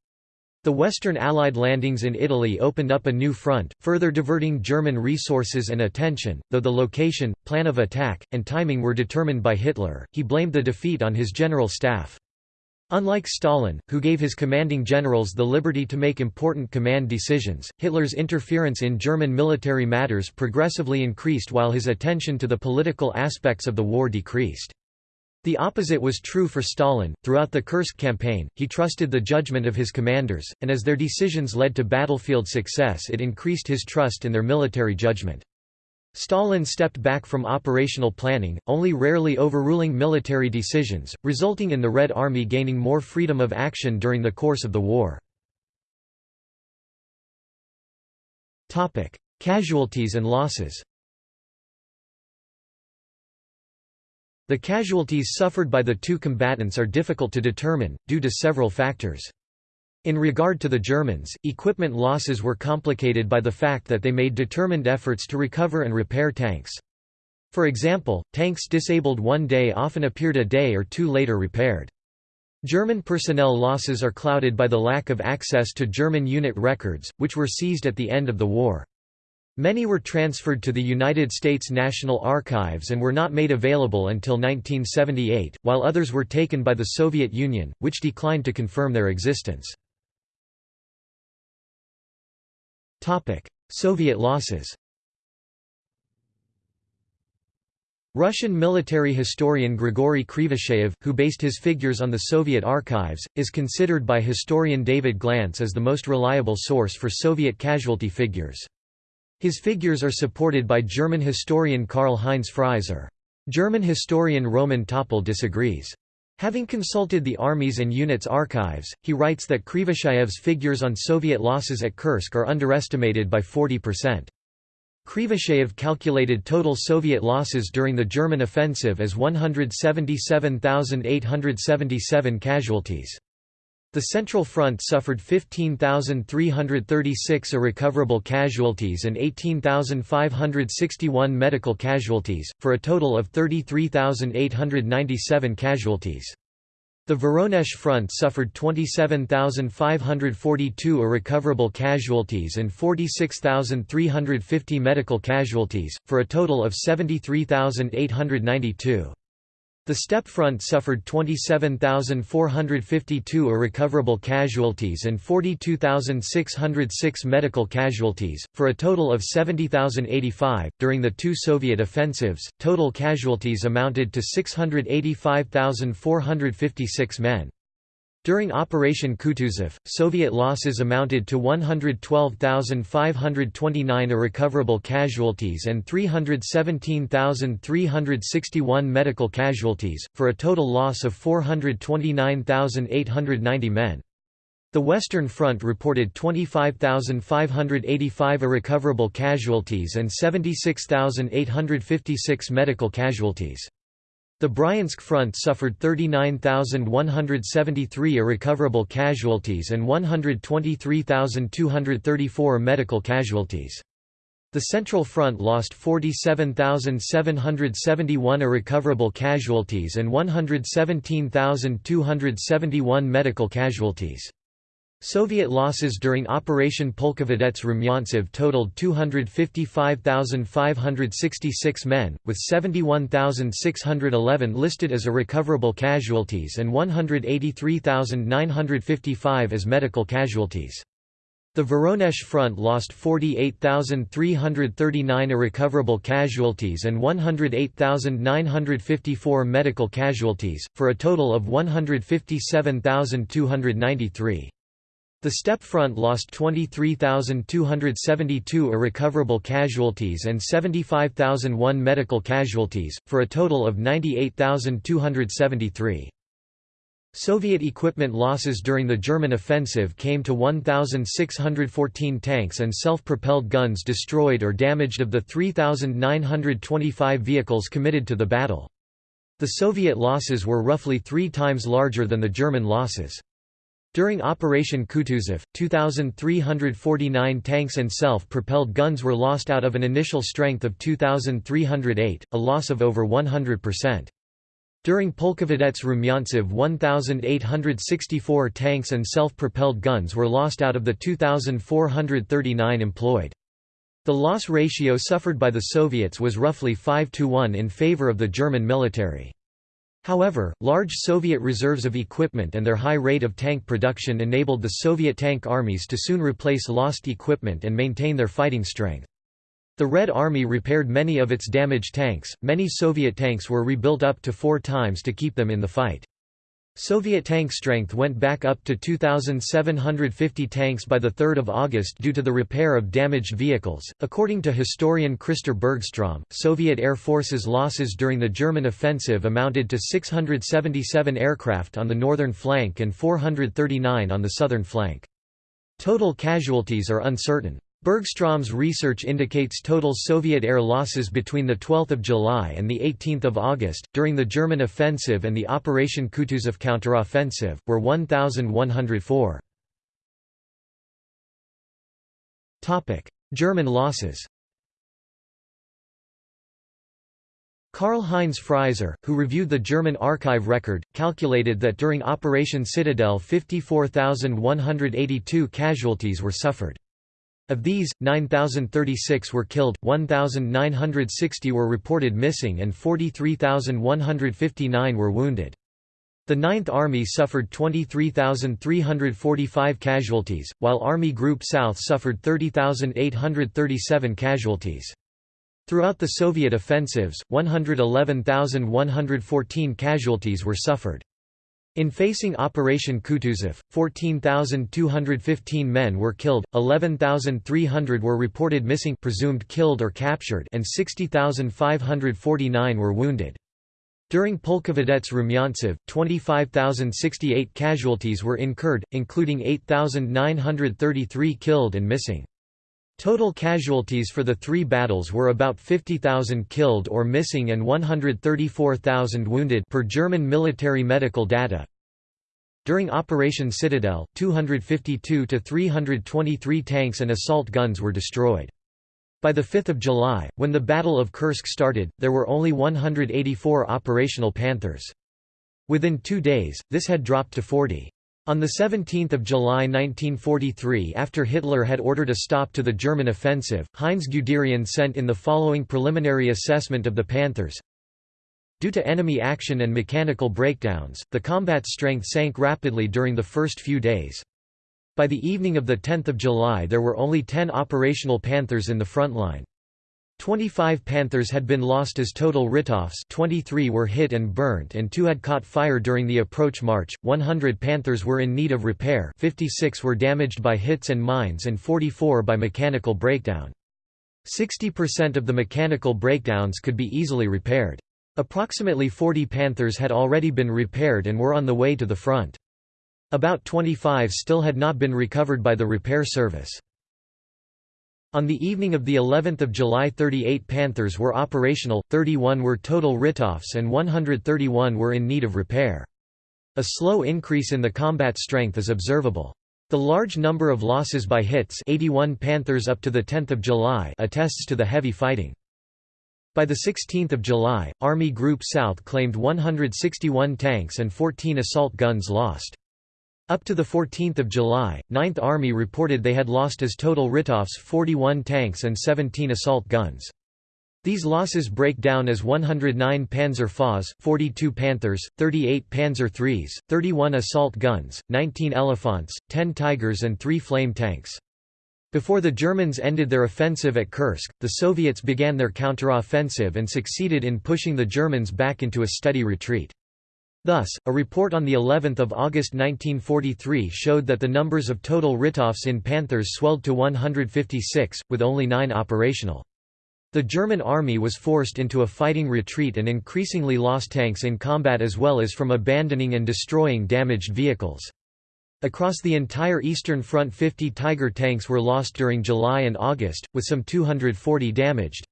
A: The Western Allied landings in Italy opened up a new front, further diverting German resources and attention, though the location, plan of attack, and timing were determined by Hitler, he blamed the defeat on his general staff. Unlike Stalin, who gave his commanding generals the liberty to make important command decisions, Hitler's interference in German military matters progressively increased while his attention to the political aspects of the war decreased. The opposite was true for Stalin. Throughout the Kursk campaign, he trusted the judgment of his commanders, and as their decisions led to battlefield success, it increased his trust in their military judgment. Stalin stepped back from operational planning, only rarely overruling military decisions, resulting in the Red Army gaining more freedom of action during the course of the war. Casualties and losses The casualties suffered by the two combatants are difficult to determine, due to several factors. In regard to the Germans, equipment losses were complicated by the fact that they made determined efforts to recover and repair tanks. For example, tanks disabled one day often appeared a day or two later repaired. German personnel losses are clouded by the lack of access to German unit records, which were seized at the end of the war. Many were transferred to the United States National Archives and were not made available until 1978, while others were taken by the Soviet Union, which declined to confirm their existence. Soviet losses Russian military historian Grigory Krivosheyev, who based his figures on the Soviet archives, is considered by historian David Glantz as the most reliable source for Soviet casualty figures. His figures are supported by German historian Karl-Heinz Frieser. German historian Roman Toppel disagrees. Having consulted the armies and units archives, he writes that Krivosheyev's figures on Soviet losses at Kursk are underestimated by 40%. Krivosheyev calculated total Soviet losses during the German offensive as 177,877 casualties. The Central Front suffered 15,336 irrecoverable casualties and 18,561 medical casualties, for a total of 33,897 casualties. The Voronezh Front suffered 27,542 irrecoverable casualties and 46,350 medical casualties, for a total of 73,892. The steppe front suffered 27,452 irrecoverable casualties and 42,606 medical casualties, for a total of 70,085. During the two Soviet offensives, total casualties amounted to 685,456 men. During Operation Kutuzov, Soviet losses amounted to 112,529 irrecoverable casualties and 317,361 medical casualties, for a total loss of 429,890 men. The Western Front reported 25,585 irrecoverable casualties and 76,856 medical casualties. The Bryansk front suffered 39,173 irrecoverable casualties and 123,234 medical casualties. The Central Front lost 47,771 irrecoverable casualties and 117,271 medical casualties. Soviet losses during Operation Polkovodets Rumyantsev totaled 255,566 men, with 71,611 listed as irrecoverable casualties and 183,955 as medical casualties. The Voronezh front lost 48,339 irrecoverable casualties and 108,954 medical casualties, for a total of 157,293. The steppe front lost 23,272 irrecoverable casualties and 75,001 medical casualties, for a total of 98,273. Soviet equipment losses during the German offensive came to 1,614 tanks and self-propelled guns destroyed or damaged of the 3,925 vehicles committed to the battle. The Soviet losses were roughly three times larger than the German losses. During Operation Kutuzov, 2,349 tanks and self-propelled guns were lost out of an initial strength of 2,308, a loss of over 100%. During Polkovodets Rumyantsev 1,864 tanks and self-propelled guns were lost out of the 2,439 employed. The loss ratio suffered by the Soviets was roughly 5 to 1 in favor of the German military. However, large Soviet reserves of equipment and their high rate of tank production enabled the Soviet tank armies to soon replace lost equipment and maintain their fighting strength. The Red Army repaired many of its damaged tanks, many Soviet tanks were rebuilt up to four times to keep them in the fight. Soviet tank strength went back up to 2,750 tanks by 3 August due to the repair of damaged vehicles. According to historian Christer Bergstrom, Soviet Air Force's losses during the German offensive amounted to 677 aircraft on the northern flank and 439 on the southern flank. Total casualties are uncertain. Bergstrom's research indicates total Soviet air losses between 12 July and 18 August, during the German offensive and the Operation Kutuzov counteroffensive, were 1,104. German losses Karl-Heinz Frieser, who reviewed the German archive record, calculated that during Operation Citadel 54,182 casualties were suffered. Of these, 9,036 were killed, 1,960 were reported missing and 43,159 were wounded. The Ninth Army suffered 23,345 casualties, while Army Group South suffered 30,837 casualties. Throughout the Soviet offensives, 111,114 casualties were suffered. In facing Operation Kutuzov, 14,215 men were killed, 11,300 were reported missing presumed killed or captured and 60,549 were wounded. During Polkovodets Rumyantsev, 25,068 casualties were incurred, including 8,933 killed and missing. Total casualties for the three battles were about 50,000 killed or missing and 134,000 wounded per German military medical data. During Operation Citadel, 252 to 323 tanks and assault guns were destroyed. By 5 July, when the Battle of Kursk started, there were only 184 operational Panthers. Within two days, this had dropped to 40. On 17 July 1943 after Hitler had ordered a stop to the German offensive, Heinz Guderian sent in the following preliminary assessment of the Panthers. Due to enemy action and mechanical breakdowns, the combat strength sank rapidly during the first few days. By the evening of 10 July there were only 10 operational Panthers in the front line. 25 Panthers had been lost as total write-offs 23 were hit and burnt and 2 had caught fire during the approach march, 100 Panthers were in need of repair 56 were damaged by hits and mines and 44 by mechanical breakdown. 60% of the mechanical breakdowns could be easily repaired. Approximately 40 Panthers had already been repaired and were on the way to the front. About 25 still had not been recovered by the repair service. On the evening of the 11th of July 38 Panthers were operational, 31 were total write-offs and 131 were in need of repair. A slow increase in the combat strength is observable. The large number of losses by hits 81 Panthers up to 10 July attests to the heavy fighting. By 16 July, Army Group South claimed 161 tanks and 14 assault guns lost. Up to 14 July, 9th Army reported they had lost as total write-offs 41 tanks and 17 assault guns. These losses break down as 109 Panzer FAs, 42 Panthers, 38 Panzer IIIs, 31 assault guns, 19 Elephants, 10 Tigers and 3 flame tanks. Before the Germans ended their offensive at Kursk, the Soviets began their counteroffensive and succeeded in pushing the Germans back into a steady retreat. Thus, a report on the 11th of August 1943 showed that the numbers of total write-offs in Panthers swelled to 156, with only nine operational. The German army was forced into a fighting retreat and increasingly lost tanks in combat as well as from abandoning and destroying damaged vehicles. Across the entire Eastern Front 50 Tiger tanks were lost during July and August, with some 240 damaged.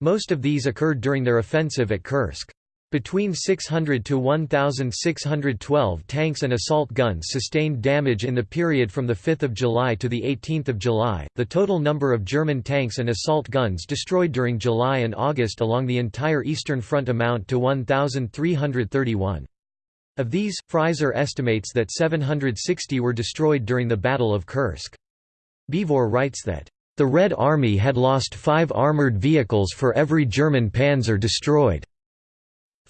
A: Most of these occurred during their offensive at Kursk. Between 600 to 1,612 tanks and assault guns sustained damage in the period from 5 July to 18 July. The total number of German tanks and assault guns destroyed during July and August along the entire Eastern Front amount to 1,331. Of these, Frieser estimates that 760 were destroyed during the Battle of Kursk. Beevor writes that, "...the Red Army had lost five armoured vehicles for every German panzer destroyed."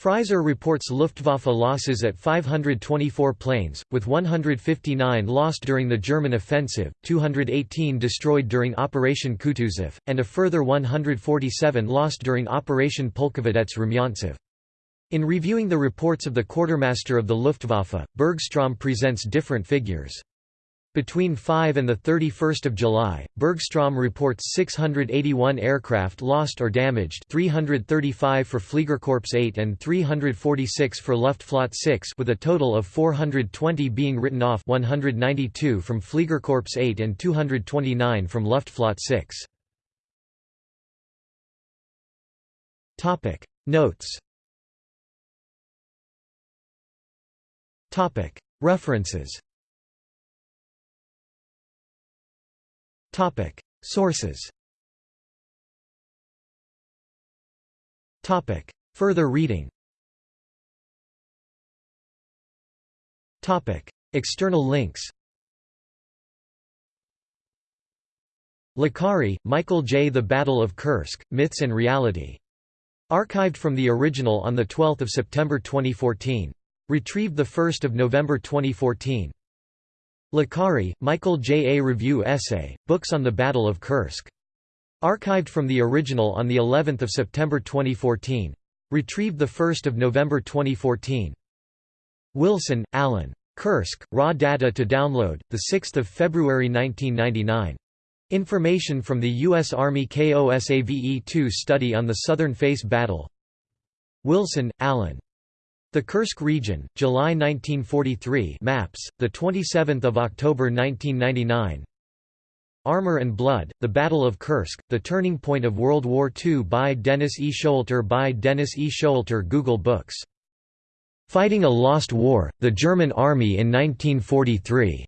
A: Frieser reports Luftwaffe losses at 524 planes, with 159 lost during the German offensive, 218 destroyed during Operation Kutuzov, and a further 147 lost during Operation Polkovodets Rumyantsev. In reviewing the reports of the quartermaster of the Luftwaffe, Bergstrom presents different figures. Between 5 and 31 July, Bergstrom reports 681 aircraft lost or damaged 335 for Fliegerkorps 8 and 346 for Luftflotte 6 with a total of 420 being written off 192 from Fliegerkorps 8 and 229 from Luftflotte 6. Notes References Topic: Sources. Topic: Further reading. Topic: External links. Licari, Michael J. The Battle of Kursk, Myths and Reality. Archived from the original on 12 September 2014. Retrieved 1 November 2014. Licari, Michael J. A Review Essay, Books on the Battle of Kursk. Archived from the original on of September 2014. Retrieved 1 November 2014. Wilson, Alan. Kursk, Raw Data to download, 6 February 1999. Information from the U.S. Army KOSAVE-2 study on the Southern Face Battle Wilson, Alan. The Kursk region, July 1943 maps, 27 October 1999 Armor and Blood, The Battle of Kursk, The Turning Point of World War II by Dennis E. Showalter by Dennis E. Showalter Google Books. Fighting a Lost War, The German Army in 1943.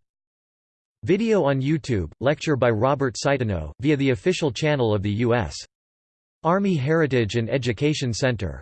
A: Video on YouTube, lecture by Robert Citino, via the official channel of the U.S. Army Heritage and Education Center